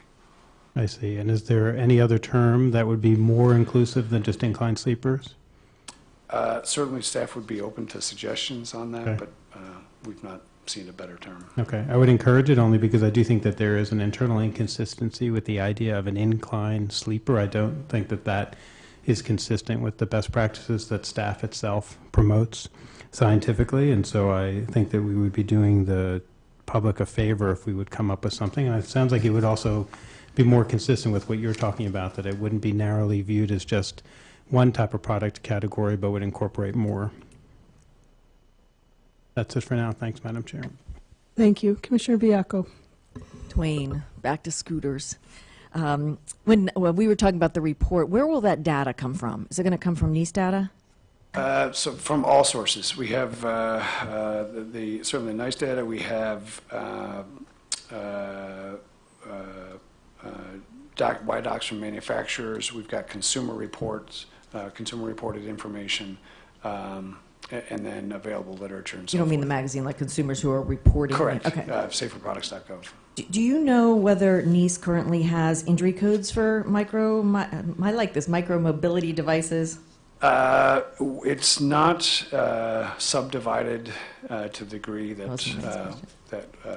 I see. And is there any other term that would be more inclusive than just inclined sleepers? Uh, Certainly, staff would be open to suggestions on that, Okay. but uh, we've not seen a better term. Okay, I would encourage it only because I do think that there is an internal inconsistency with the idea of an inclined sleeper. I don't think that that is consistent with the best practices that staff itself promotes scientifically, and so I think that we would be doing the public a favor if we would come up with something. And it sounds like it would also be more consistent with what you're talking about, that it wouldn't be narrowly viewed as just one type of product category, but would incorporate more. That's it for now. Thanks, Madam Chair. Thank you. Commissioner Baiocco. Duane, back to scooters. Um, When, when we were talking about the report, where will that data come from? Is it going to come from NEISS data? Uh, So from all sources, we have uh, uh, the- the, certainly NEISS data, we have uh, uh, doc, Y docs from manufacturers, we've got consumer reports, uh, consumer reported information, um, and then available literature and so You don't mean the magazine, like consumers who are reporting? Correct. Okay. Uh, Saferproducts.gov. Do- Do you know whether NEISS currently has injury codes for micro, mi- I like this, micro mobility devices? Uh, It's not uh, subdivided uh, to the degree that, That's a nice uh, that uh,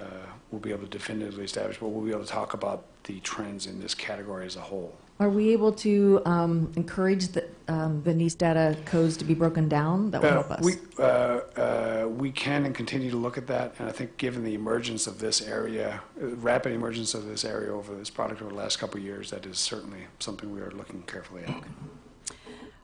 we'll be able to definitively establish, but we'll be able to talk about the trends in this category as a whole. Are we able to um, encourage the, um, the NEISS data codes to be broken down? That would Uh, help us. We, uh, uh, we can and continue to look at that, and I think given the emergence of this area, rapid emergence of this area over this product over the last couple of years, that is certainly something we are looking carefully at.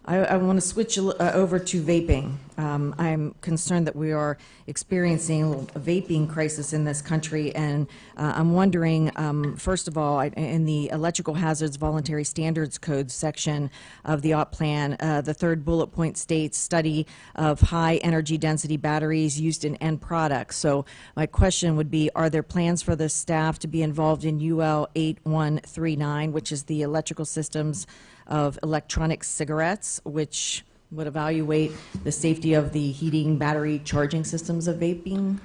I, I want to switch uh, over to vaping. Um, I'm concerned that we are experiencing a vaping crisis in this country, and uh, I'm wondering, um, first of all, in the Electrical Hazards Voluntary Standards Code section of the OP plan, uh, the third bullet point states study of high energy density batteries used in end products. So my question would be, are there plans for the staff to be involved in UL 8139, which is the electrical systems of electronic cigarettes, which would evaluate the safety of the heating, battery, charging systems of vaping?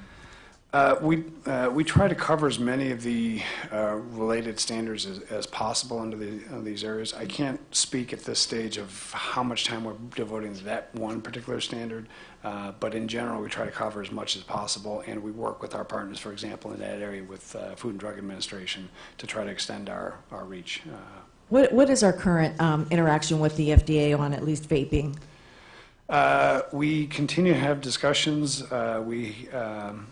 Uh, We, uh, we try to cover as many of the uh, related standards as, as possible under the, these areas. I can't speak at this stage of how much time we're devoting to that one particular standard, uh, but in general, we try to cover as much as possible, and we work with our partners, for example, in that area with uh, Food and Drug Administration to try to extend our, our reach. What, what is our current um, interaction with the FDA on at least vaping? Uh, We continue to have discussions. Uh, We, um,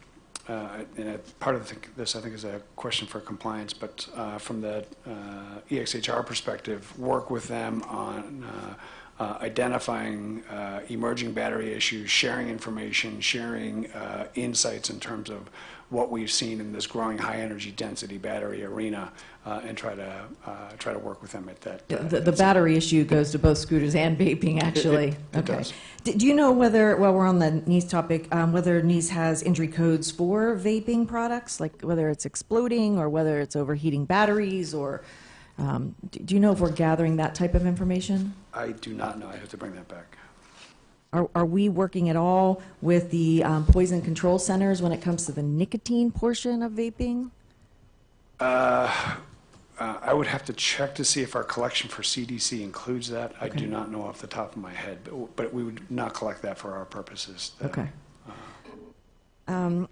uh, and part of the- this, I think, is a question for compliance, but uh, from the uh, EXHR perspective, work with them on uh, identifying emerging battery issues, sharing information, sharing insights in terms of what we've seen in this growing high-energy density battery arena, uh, and try to, uh, try to work with them at that. uh, The, the battery issue goes to both scooters and [laughs] vaping, actually. it- it Okay. does. Do do you know whether, while we're on the NEISS topic, um, whether NEISS has injury codes for vaping products, like whether it's exploding or whether it's overheating batteries, or um, do do you know if we're gathering that type of information? I do not know. I have to bring that back. Are, are we working at all with the um, poison control centers when it comes to the nicotine portion of vaping? Uh, Uh, I would have to check to see if our collection for CDC includes that. I do not know off the top of my head, but, but we would not collect that for our purposes. Uh, Okay. Um,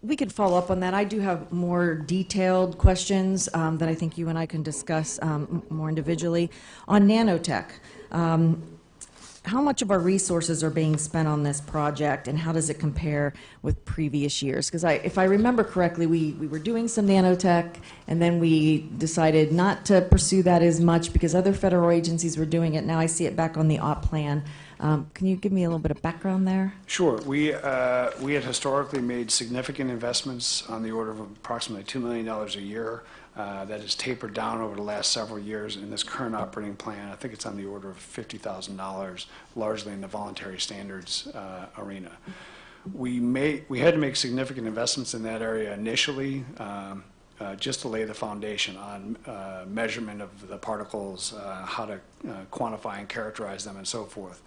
We could follow up on that. I do have more detailed questions um, that I think you and I can discuss um, more individually. On nanotech, um, how much of our resources are being spent on this project, and how does it compare with previous years? Because I, if I remember correctly, we, we were doing some nanotech, and then we decided not to pursue that as much because other federal agencies were doing it. Now I see it back on the OP plan. Um, Can you give me a little bit of background there? Sure. We, uh, we had historically made significant investments on the order of approximately $2 million a year. Uh, That has tapered down over the last several years. In this current operating plan, I think it's on the order of $50,000, largely in the voluntary standards uh, arena. We made, we had to make significant investments in that area initially, um, uh, just to lay the foundation on uh, measurement of the particles, uh, how to uh, quantify and characterize them, and so forth.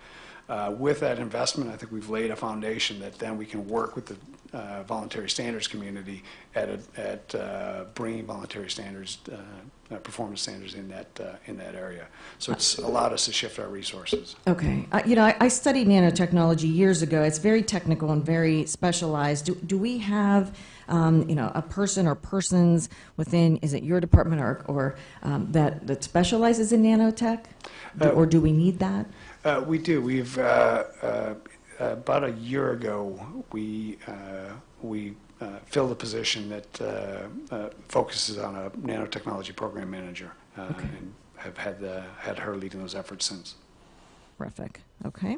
With that investment, I think we've laid a foundation that then we can work with the uh, voluntary standards community at, a- at uh, bringing voluntary standards, uh, uh, performance standards in that, uh, in that area. So it's allowed us to shift our resources. Okay. Uh, You know, I I studied nanotechnology years ago. It's very technical and very specialized. Do do we have, um, you know, a person or persons within, is it your department or, or um, that that specializes in nanotech? Do- Uh, Or do we need that? Uh, We do. We've, uh, uh, about a year ago, we, uh, we uh, filled a position that uh, uh, focuses on a nanotechnology program manager. uh, Okay. And have had, had her leading those efforts since. Terrific. Okay.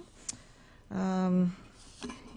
Um,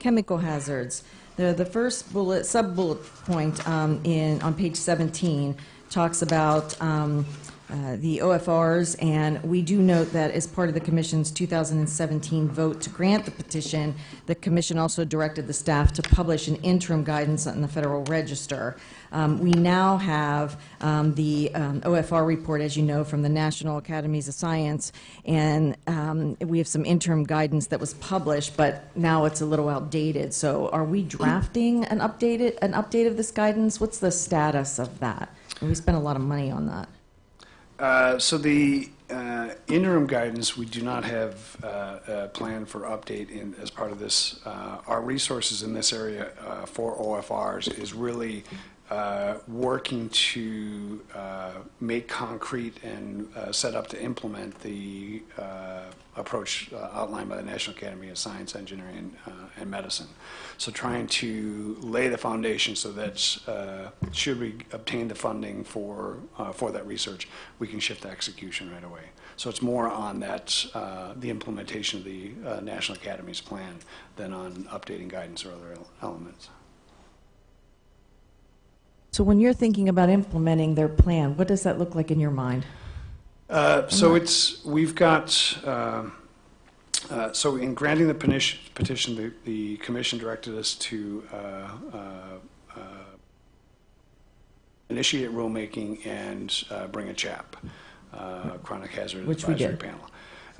Chemical hazards. The, the first bullet, sub-bullet point um, in, on page 17 talks about um, uh, the OFRs, and we do note that as part of the commission's 2017 vote to grant the petition, the commission also directed the staff to publish an interim guidance on the Federal Register. Um, We now have um, the um, OFR report, as you know, from the National Academies of Science, and um, we have some interim guidance that was published, but now it's a little outdated. So are we drafting an updated, an update of this guidance? What's the status of that? And we spent a lot of money on that. Uh, So the uh, interim guidance, we do not have uh, a plan for update in, as part of this. Uh, Our resources in this area uh, for OFRs is really uh, working to uh, make concrete and uh, set up to implement the uh, approach uh, outlined by the National Academy of Science, Engineering, uh, and Medicine. So trying to lay the foundation so that should we obtain the funding for, for that research, we can shift to execution right away. So it's more on that, the implementation of the National Academy's plan than on updating guidance or other elements. So when you're thinking about implementing their plan, what does that look like in your mind? Uh, So it's, we've got, um, uh, so in granting the petition- petition, the- the commission directed us to uh, uh, uh, initiate rulemaking and uh, bring a CHAP, uh, Chronic Hazard Which we Advisory did. Panel,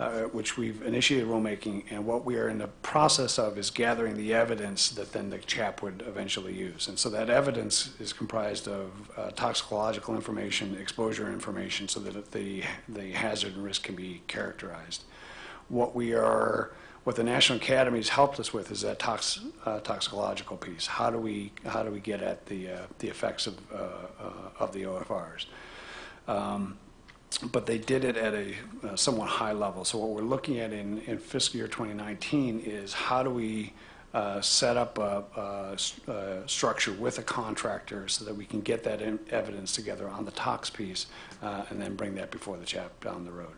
uh, which we've initiated rulemaking, and what we are in the process of is gathering the evidence that then the CHAP would eventually use. And so that evidence is comprised of uh, toxicological information, exposure information, so that the, the hazard and risk can be characterized. What we are, what the National Academy has helped us with is that tox, uh, toxicological piece. How do we, how do we get at the, uh, the effects of, uh, uh, of the OFRs? Um, but they did it at a uh, somewhat high level. So what we're looking at in, in fiscal year 2019 is how do we uh, set up a structure with a contractor so that we can get that evidence together on the tox piece uh, and then bring that before the chap down the road.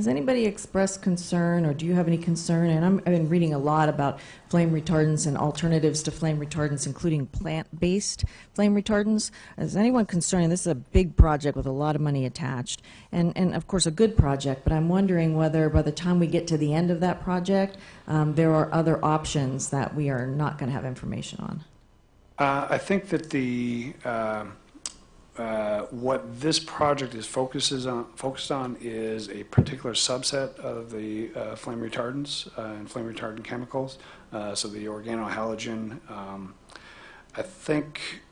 Has anybody expressed concern, or do you have any concern? And I'm, I've been reading a lot about flame retardants and alternatives to flame retardants, including plant-based flame retardants. Is anyone concerned? This is a big project with a lot of money attached, and, and of course, a good project, but I'm wondering whether by the time we get to the end of that project, um, there are other options that we are not going to have information on. Uh, I think that the, um, uh, what this project is focuses on, focused on is a particular subset of the uh, flame retardants uh, and flame retardant chemicals, uh, so the organohalogen. um, I think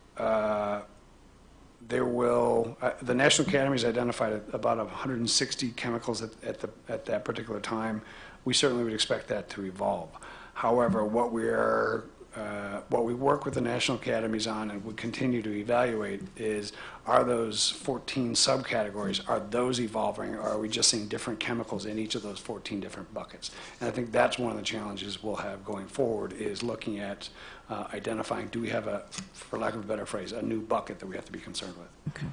There will, the National Academy's identified about 160 chemicals at at the, at that particular time. We certainly would expect that to evolve. However, what we are, uh, what we work with the National Academies on and would continue to evaluate is, are those 14 subcategories, are those evolving, or are we just seeing different chemicals in each of those 14 different buckets? And I think that's one of the challenges we'll have going forward, is looking at uh, identifying, do we have a, for lack of a better phrase, a new bucket that we have to be concerned with? Okay.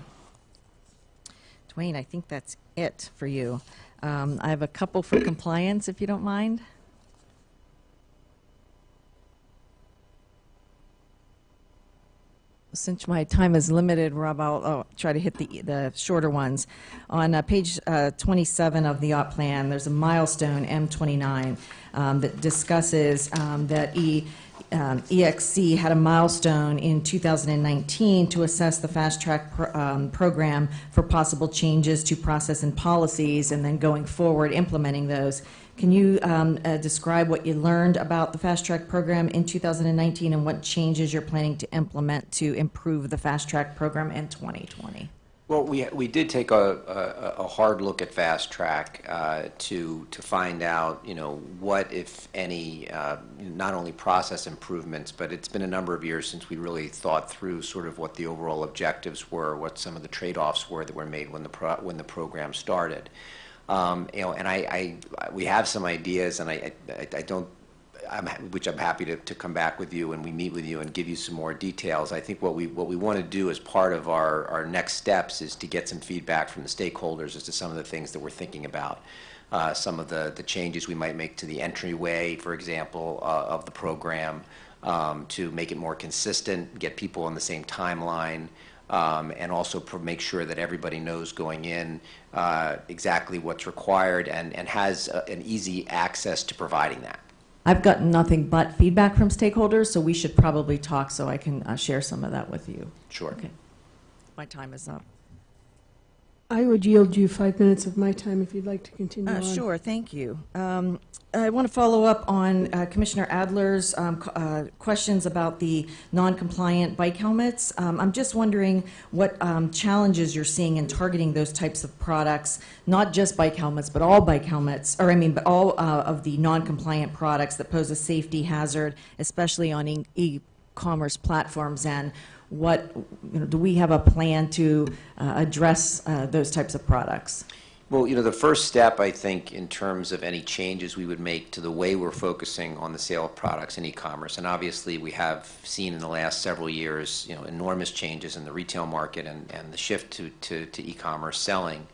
Duane, I think that's it for you. Um, I have a couple for compliance, if you don't mind. Since my time is limited, Rob, I'll, I'll try to hit the, the shorter ones. On uh, page uh, 27 of the OP plan, there's a milestone, M29, um, that discusses um, that E, um, EXC had a milestone in 2019 to assess the fast track um, program for possible changes to process and policies, and then going forward, implementing those. Can you um, uh, describe what you learned about the fast track program in 2019 and what changes you're planning to implement to improve the fast track program in 2020? Well, we, we did take a, a, a hard look at Fast Track uh, to, to find out, you know, what, if any, uh, not only process improvements, but it's been a number of years since we really thought through sort of what the overall objectives were, what some of the trade-offs were that were made when the, pro, when the program started. Um, you know, and I, I, we have some ideas, and I, I, I don't I'm, which I'm happy to, to come back with you and we meet with you and give you some more details. I think what we, what we want to do as part of our, our next steps is to get some feedback from the stakeholders as to some of the things that we're thinking about. Uh, some of the, the changes we might make to the entryway, for example, uh, of the program, um, to make it more consistent, get people on the same timeline, um, and also make sure that everybody knows going in uh, exactly what's required and, and has uh, an easy access to providing that. I've gotten nothing but feedback from stakeholders, so we should probably talk so I can uh, share some of that with you. Sure. Okay. My time is up. I would yield you five minutes of my time if you'd like to continue Uh. Sure, thank you. Um, I want to follow up on uh, Commissioner Adler's um, uh, questions about the non-compliant bike helmets. Um, I'm just wondering what um, challenges you're seeing in targeting those types of products, not just bike helmets, but all bike helmets, or I mean, but all uh, of the non-compliant products that pose a safety hazard, especially on e- e-commerce platforms, and what, you know, do we have a plan to uh, address uh, those types of products? Well, you know, the first step, I think, in terms of any changes we would make to the way we're focusing on the sale of products in e-commerce, and obviously we have seen in the last several years, you know, enormous changes in the retail market and, and the shift to, to, to e-commerce selling,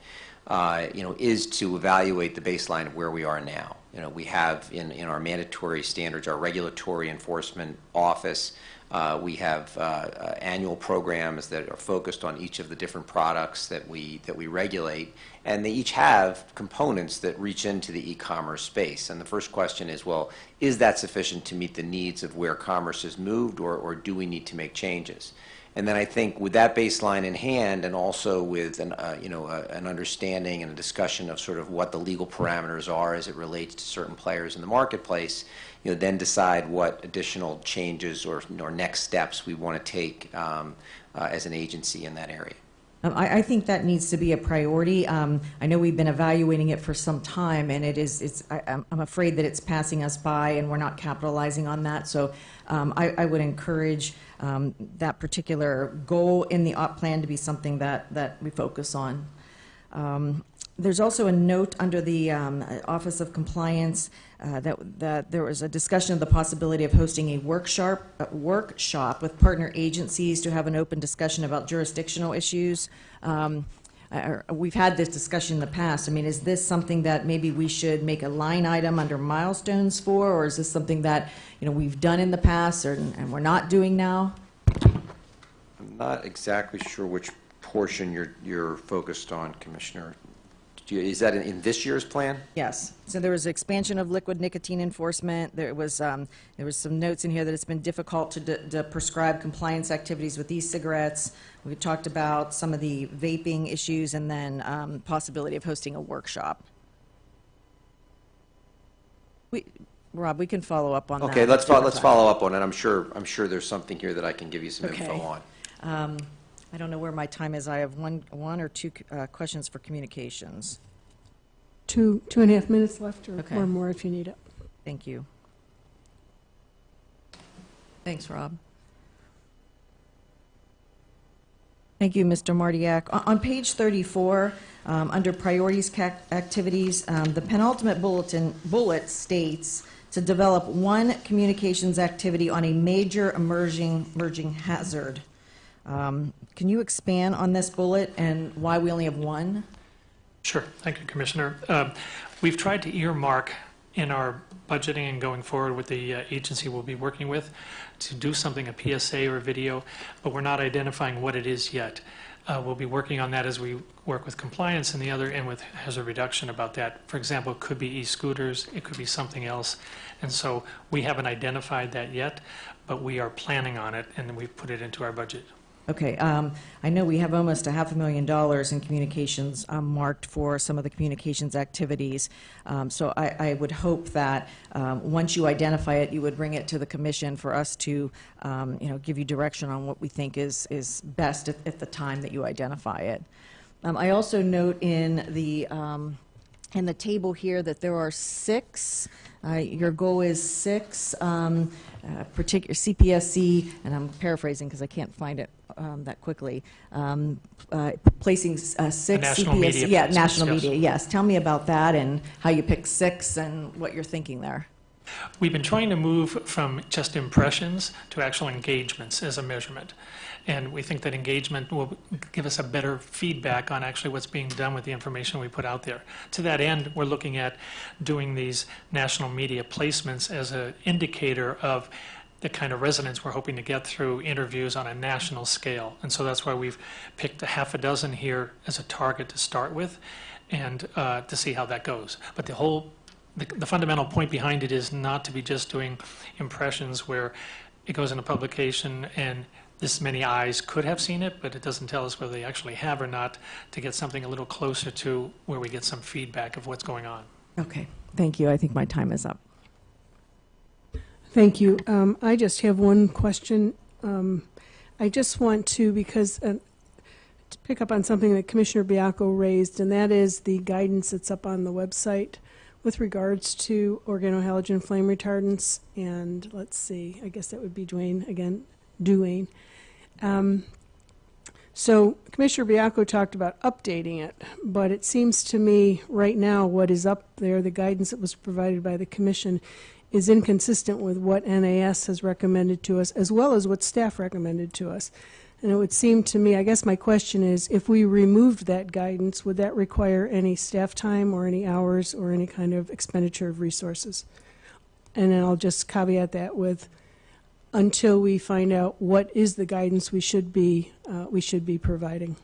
uh, you know, is to evaluate the baseline of where we are now. You know, we have in, in our mandatory standards, our regulatory enforcement office, uh, we have uh, uh, annual programs that are focused on each of the different products that we that we regulate, and they each have components that reach into the e-commerce space. And the first question is, well, is that sufficient to meet the needs of where commerce has moved, or, or do we need to make changes? And then I think with that baseline in hand, and also with an, uh, you know, an understanding and a discussion of sort of what the legal parameters are as it relates to certain players in the marketplace, you know, then decide what additional changes or, or next steps we want to take um, uh, as an agency in that area. Um, I, I think that needs to be a priority. Um, I know we've been evaluating it for some time, and it is, it's, I, I'm I'm afraid that it's passing us by, and we're not capitalizing on that. So um, I, I would encourage um, that particular goal in the op plan to be something that, that we focus on. Um, There's also a note under the um, Office of Compliance uh, that, that there was a discussion of the possibility of hosting a workshop, a workshop with partner agencies to have an open discussion about jurisdictional issues. Um, I- I- We've had this discussion in the past. I mean, is this something that maybe we should make a line item under milestones for, or is this something that, you know, we've done in the past or, and we're not doing now? I'm not exactly sure which portion you're, you're focused on, Commissioner. Do you- Is that in- in this year's plan? Yes. So there was expansion of liquid nicotine enforcement. There was, um, there was some notes in here that it's been difficult to, to prescribe compliance activities with e-cigarettes. We talked about some of the vaping issues and then, um, possibility of hosting a workshop. We, Rob, we can follow up on that. Okay, let's, fo- let's follow up on it. I'm sure, I'm sure there's something here that I can give you some Okay. info on. Um, I don't know where my time is. I have one, one or two uh, questions for communications. Two, two and a half minutes left, or Okay. or more if you need it. Thank you. Thanks, Rob. Thank you, Mr. Martyak. On- On page 34, um, under priorities activities, um, the penultimate bulletin, bullet states to develop one communications activity on a major emerging, emerging hazard. Um, Can you expand on this bullet and why we only have one? Sure. Thank you, Commissioner. Um, We've tried to earmark in our budgeting and going forward with the uh, agency we'll be working with to do something, a PSA or a video, but we're not identifying what it is yet. Uh, We'll be working on that as we work with compliance and the other, and with hazard reduction about that. For example, it could be e-scooters, it could be something else. And so we haven't identified that yet, but we are planning on it, and we've put it into our budget. Okay, um, I know we have almost a half a million dollars in communications um, marked for some of the communications activities. Um, So I, I would hope that, um, once you identify it, you would bring it to the commission for us to, um, you know, give you direction on what we think is, is best at, at the time that you identify it. Um, I also note in the, in the table here that there are six, uh, your goal is six, um, uh, particular CPSC, and I'm paraphrasing because I can't find it um, that quickly, um, uh, placing uh, six national CPSC. media Yeah, national yes. media, yes. Tell me about that and how you picked six and what you're thinking there. We've been trying to move from just impressions to actual engagements as a measurement. And we think that engagement will give us a better feedback on actually what's being done with the information we put out there. To that end, we're looking at doing these national media placements as an indicator of the kind of resonance we're hoping to get through interviews on a national scale. And so that's why we've picked a half a dozen here as a target to start with and uh, to see how that goes. But the whole the, the fundamental point behind it is not to be just doing impressions where it goes in a publication and this many eyes could have seen it, but it doesn't tell us whether they actually have or not, to get something a little closer to where we get some feedback of what's going on. Okay, thank you. I think my time is up. Thank you. Um, I just have one question. Um, I just want to, because, uh, to pick up on something that Commissioner Baiocco raised, and that is the guidance that's up on the website with regards to organohalogen flame retardants, and let's see, I guess that would be Duane again, Duane. Um, so Commissioner Baiocco talked about updating it, but it seems to me right now what is up there, the guidance that was provided by the commission, is inconsistent with what NAS has recommended to us, as well as what staff recommended to us. And it would seem to me, I guess my question is, if we removed that guidance, would that require any staff time or any hours or any kind of expenditure of resources? And then I'll just caveat that with, until we find out what is the guidance we should be, uh, we should be providing.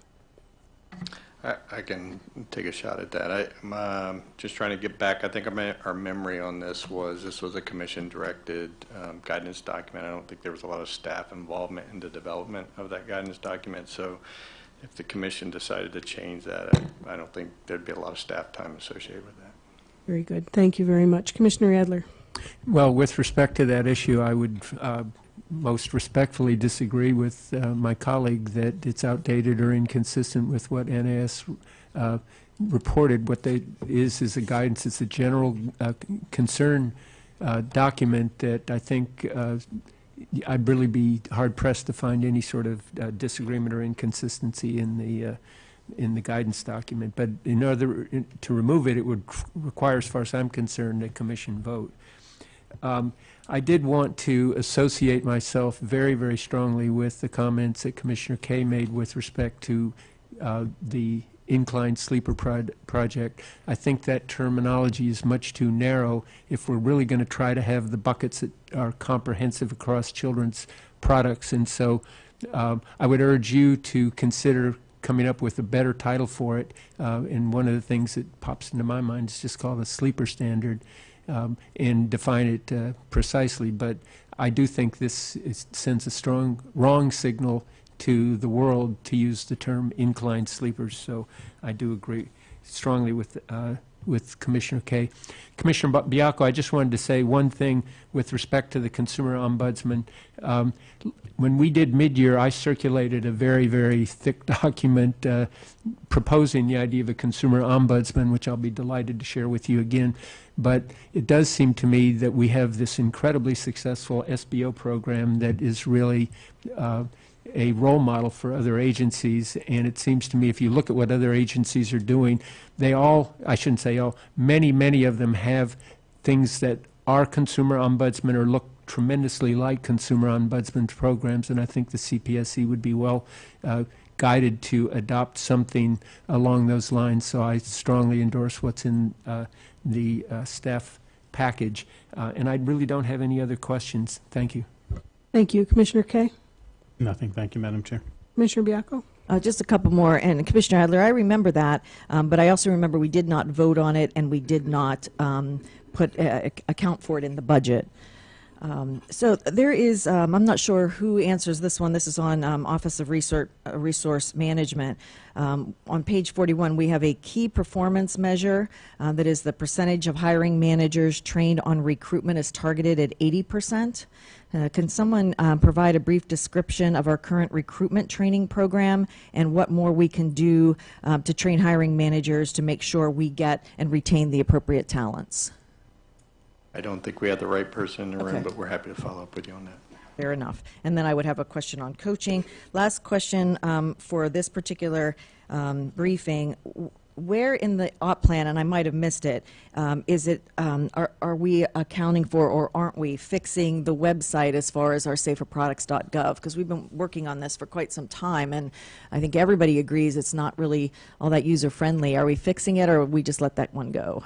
I, I can take a shot at that. I, I'm um, just trying to get back, I think our our memory on this was, this was a commission-directed um, guidance document. I don't think there was a lot of staff involvement in the development of that guidance document, so if the commission decided to change that, I, I don't think there'd be a lot of staff time associated with that. Very good. Thank you very much. Commissioner Adler. Well, with respect to that issue, I would uh, most respectfully disagree with uh, my colleague that it's outdated or inconsistent with what NAS uh, reported. What they is is a guidance. It's a general uh, concern uh, document that I think uh, I'd really be hard pressed to find any sort of disagreement or inconsistency in the. In the guidance document, but in order to remove it, it would require, as far as I'm concerned, a commission vote. Um, I did want to associate myself very, very strongly with the comments that Commissioner Kaye made with respect to uh, the inclined sleeper prod- project. I think that terminology is much too narrow if we're really going to try to have the buckets that are comprehensive across children's products. And so um, I would urge you to consider coming up with a better title for it. Uh, and one of the things that pops into my mind is just called a sleeper standard um, and define it uh, precisely. But I do think this is, sends a strong wrong signal to the world to use the term inclined sleepers. So I do agree strongly with uh, with Commissioner Kaye. Commissioner Baiocco, I just wanted to say one thing with respect to the consumer ombudsman. Um, When we did mid-year, I circulated a very, very thick [laughs] document uh, proposing the idea of a consumer ombudsman, which I'll be delighted to share with you again. But it does seem to me that we have this incredibly successful SBO program that is really uh, a role model for other agencies. And it seems to me, if you look at what other agencies are doing, they all, I shouldn't say all, many, many of them have things that are consumer ombudsman or look tremendously like consumer ombudsman programs. And I think the CPSC would be well uh, guided to adopt something along those lines. So I strongly endorse what's in uh, the uh, staff package. Uh, And I really don't have any other questions. Thank you. Thank you. Commissioner Kaye? Nothing. Thank you, Madam Chair. Commissioner Baiocco? Uh, Just a couple more, and Commissioner Adler, I remember that, um, but I also remember we did not vote on it, and we did not um, put, uh, account for it in the budget. Um, So there is, um, I'm not sure who answers this one, this is on um, Office of Resource, uh, Resource Management. Um, On page 41, we have a key performance measure uh, that is the percentage of hiring managers trained on recruitment is targeted at 80%. Uh, Can someone um, provide a brief description of our current recruitment training program and what more we can do um, to train hiring managers to make sure we get and retain the appropriate talents? I don't think we have the right person in the room, Okay. but we're happy to follow up with you on that. Fair enough. And then I would have a question on coaching. Last question um, for this particular um, briefing. W- Where in the op plan, and I might have missed it, um, is it, um, are are we accounting for, or aren't we, fixing the website as far as our saferproducts.gov? Because we've been working on this for quite some time, and I think everybody agrees it's not really all that user-friendly. Are we fixing it, or we just let that one go?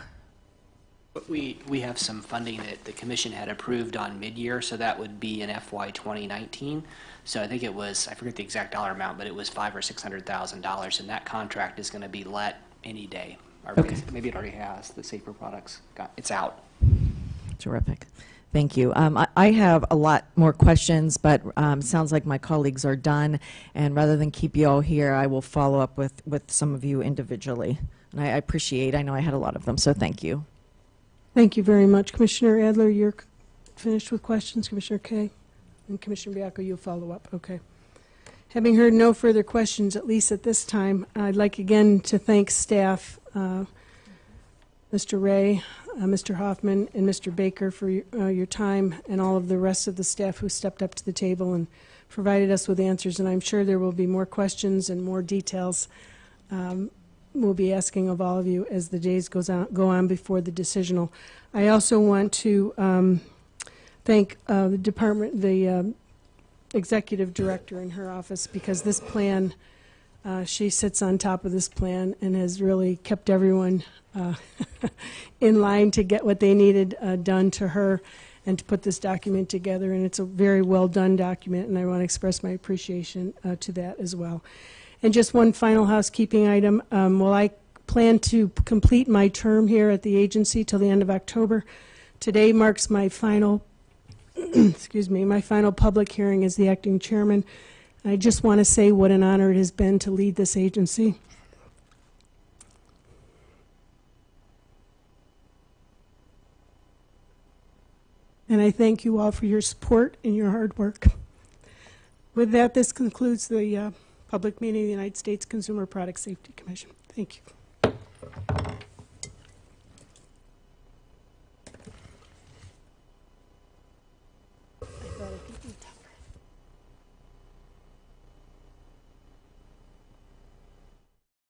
We, we have some funding that the commission had approved on mid-year, so that would be in FY 2019. So I think it was, I forget the exact dollar amount, but it was five or six hundred thousand dollars, and that contract is going to be let any day. Or Okay. maybe it already has, the Safer Products, got- it's out. Terrific. Thank you. Um, I, I have a lot more questions, but um, sounds like my colleagues are done. And rather than keep you all here, I will follow up with, with some of you individually. And I, I appreciate, I know I had a lot of them, so thank you. Thank you very much. Commissioner Adler, you're finished with questions. Commissioner Kaye? And Commissioner Baiocco, you'll follow up. Okay. Having heard no further questions, at least at this time, I'd like again to thank staff, uh, Mr. Ray, uh, Mr. Hoffman, and Mr. Baker for your- uh, your time, and all of the rest of the staff who stepped up to the table and provided us with answers. And I'm sure there will be more questions and more details um, we'll be asking of all of you as the days goes on, go on before the decisional. I also want to um, thank uh, the department, the um, executive director in her office, because this plan, uh, she sits on top of this plan and has really kept everyone uh, [laughs] in line to get what they needed uh, done to her and to put this document together. And it's a very well-done document, and I want to express my appreciation uh, to that as well. And just one final housekeeping item. Um, Well, I plan to complete my term here at the agency till the end of October. Today marks my final, [clears throat] excuse me, my final public hearing as the acting chairman. I just want to say what an honor it has been to lead this agency. And I thank you all for your support and your hard work. With that, this concludes the uh, public meeting of the United States Consumer Product Safety Commission. Thank you.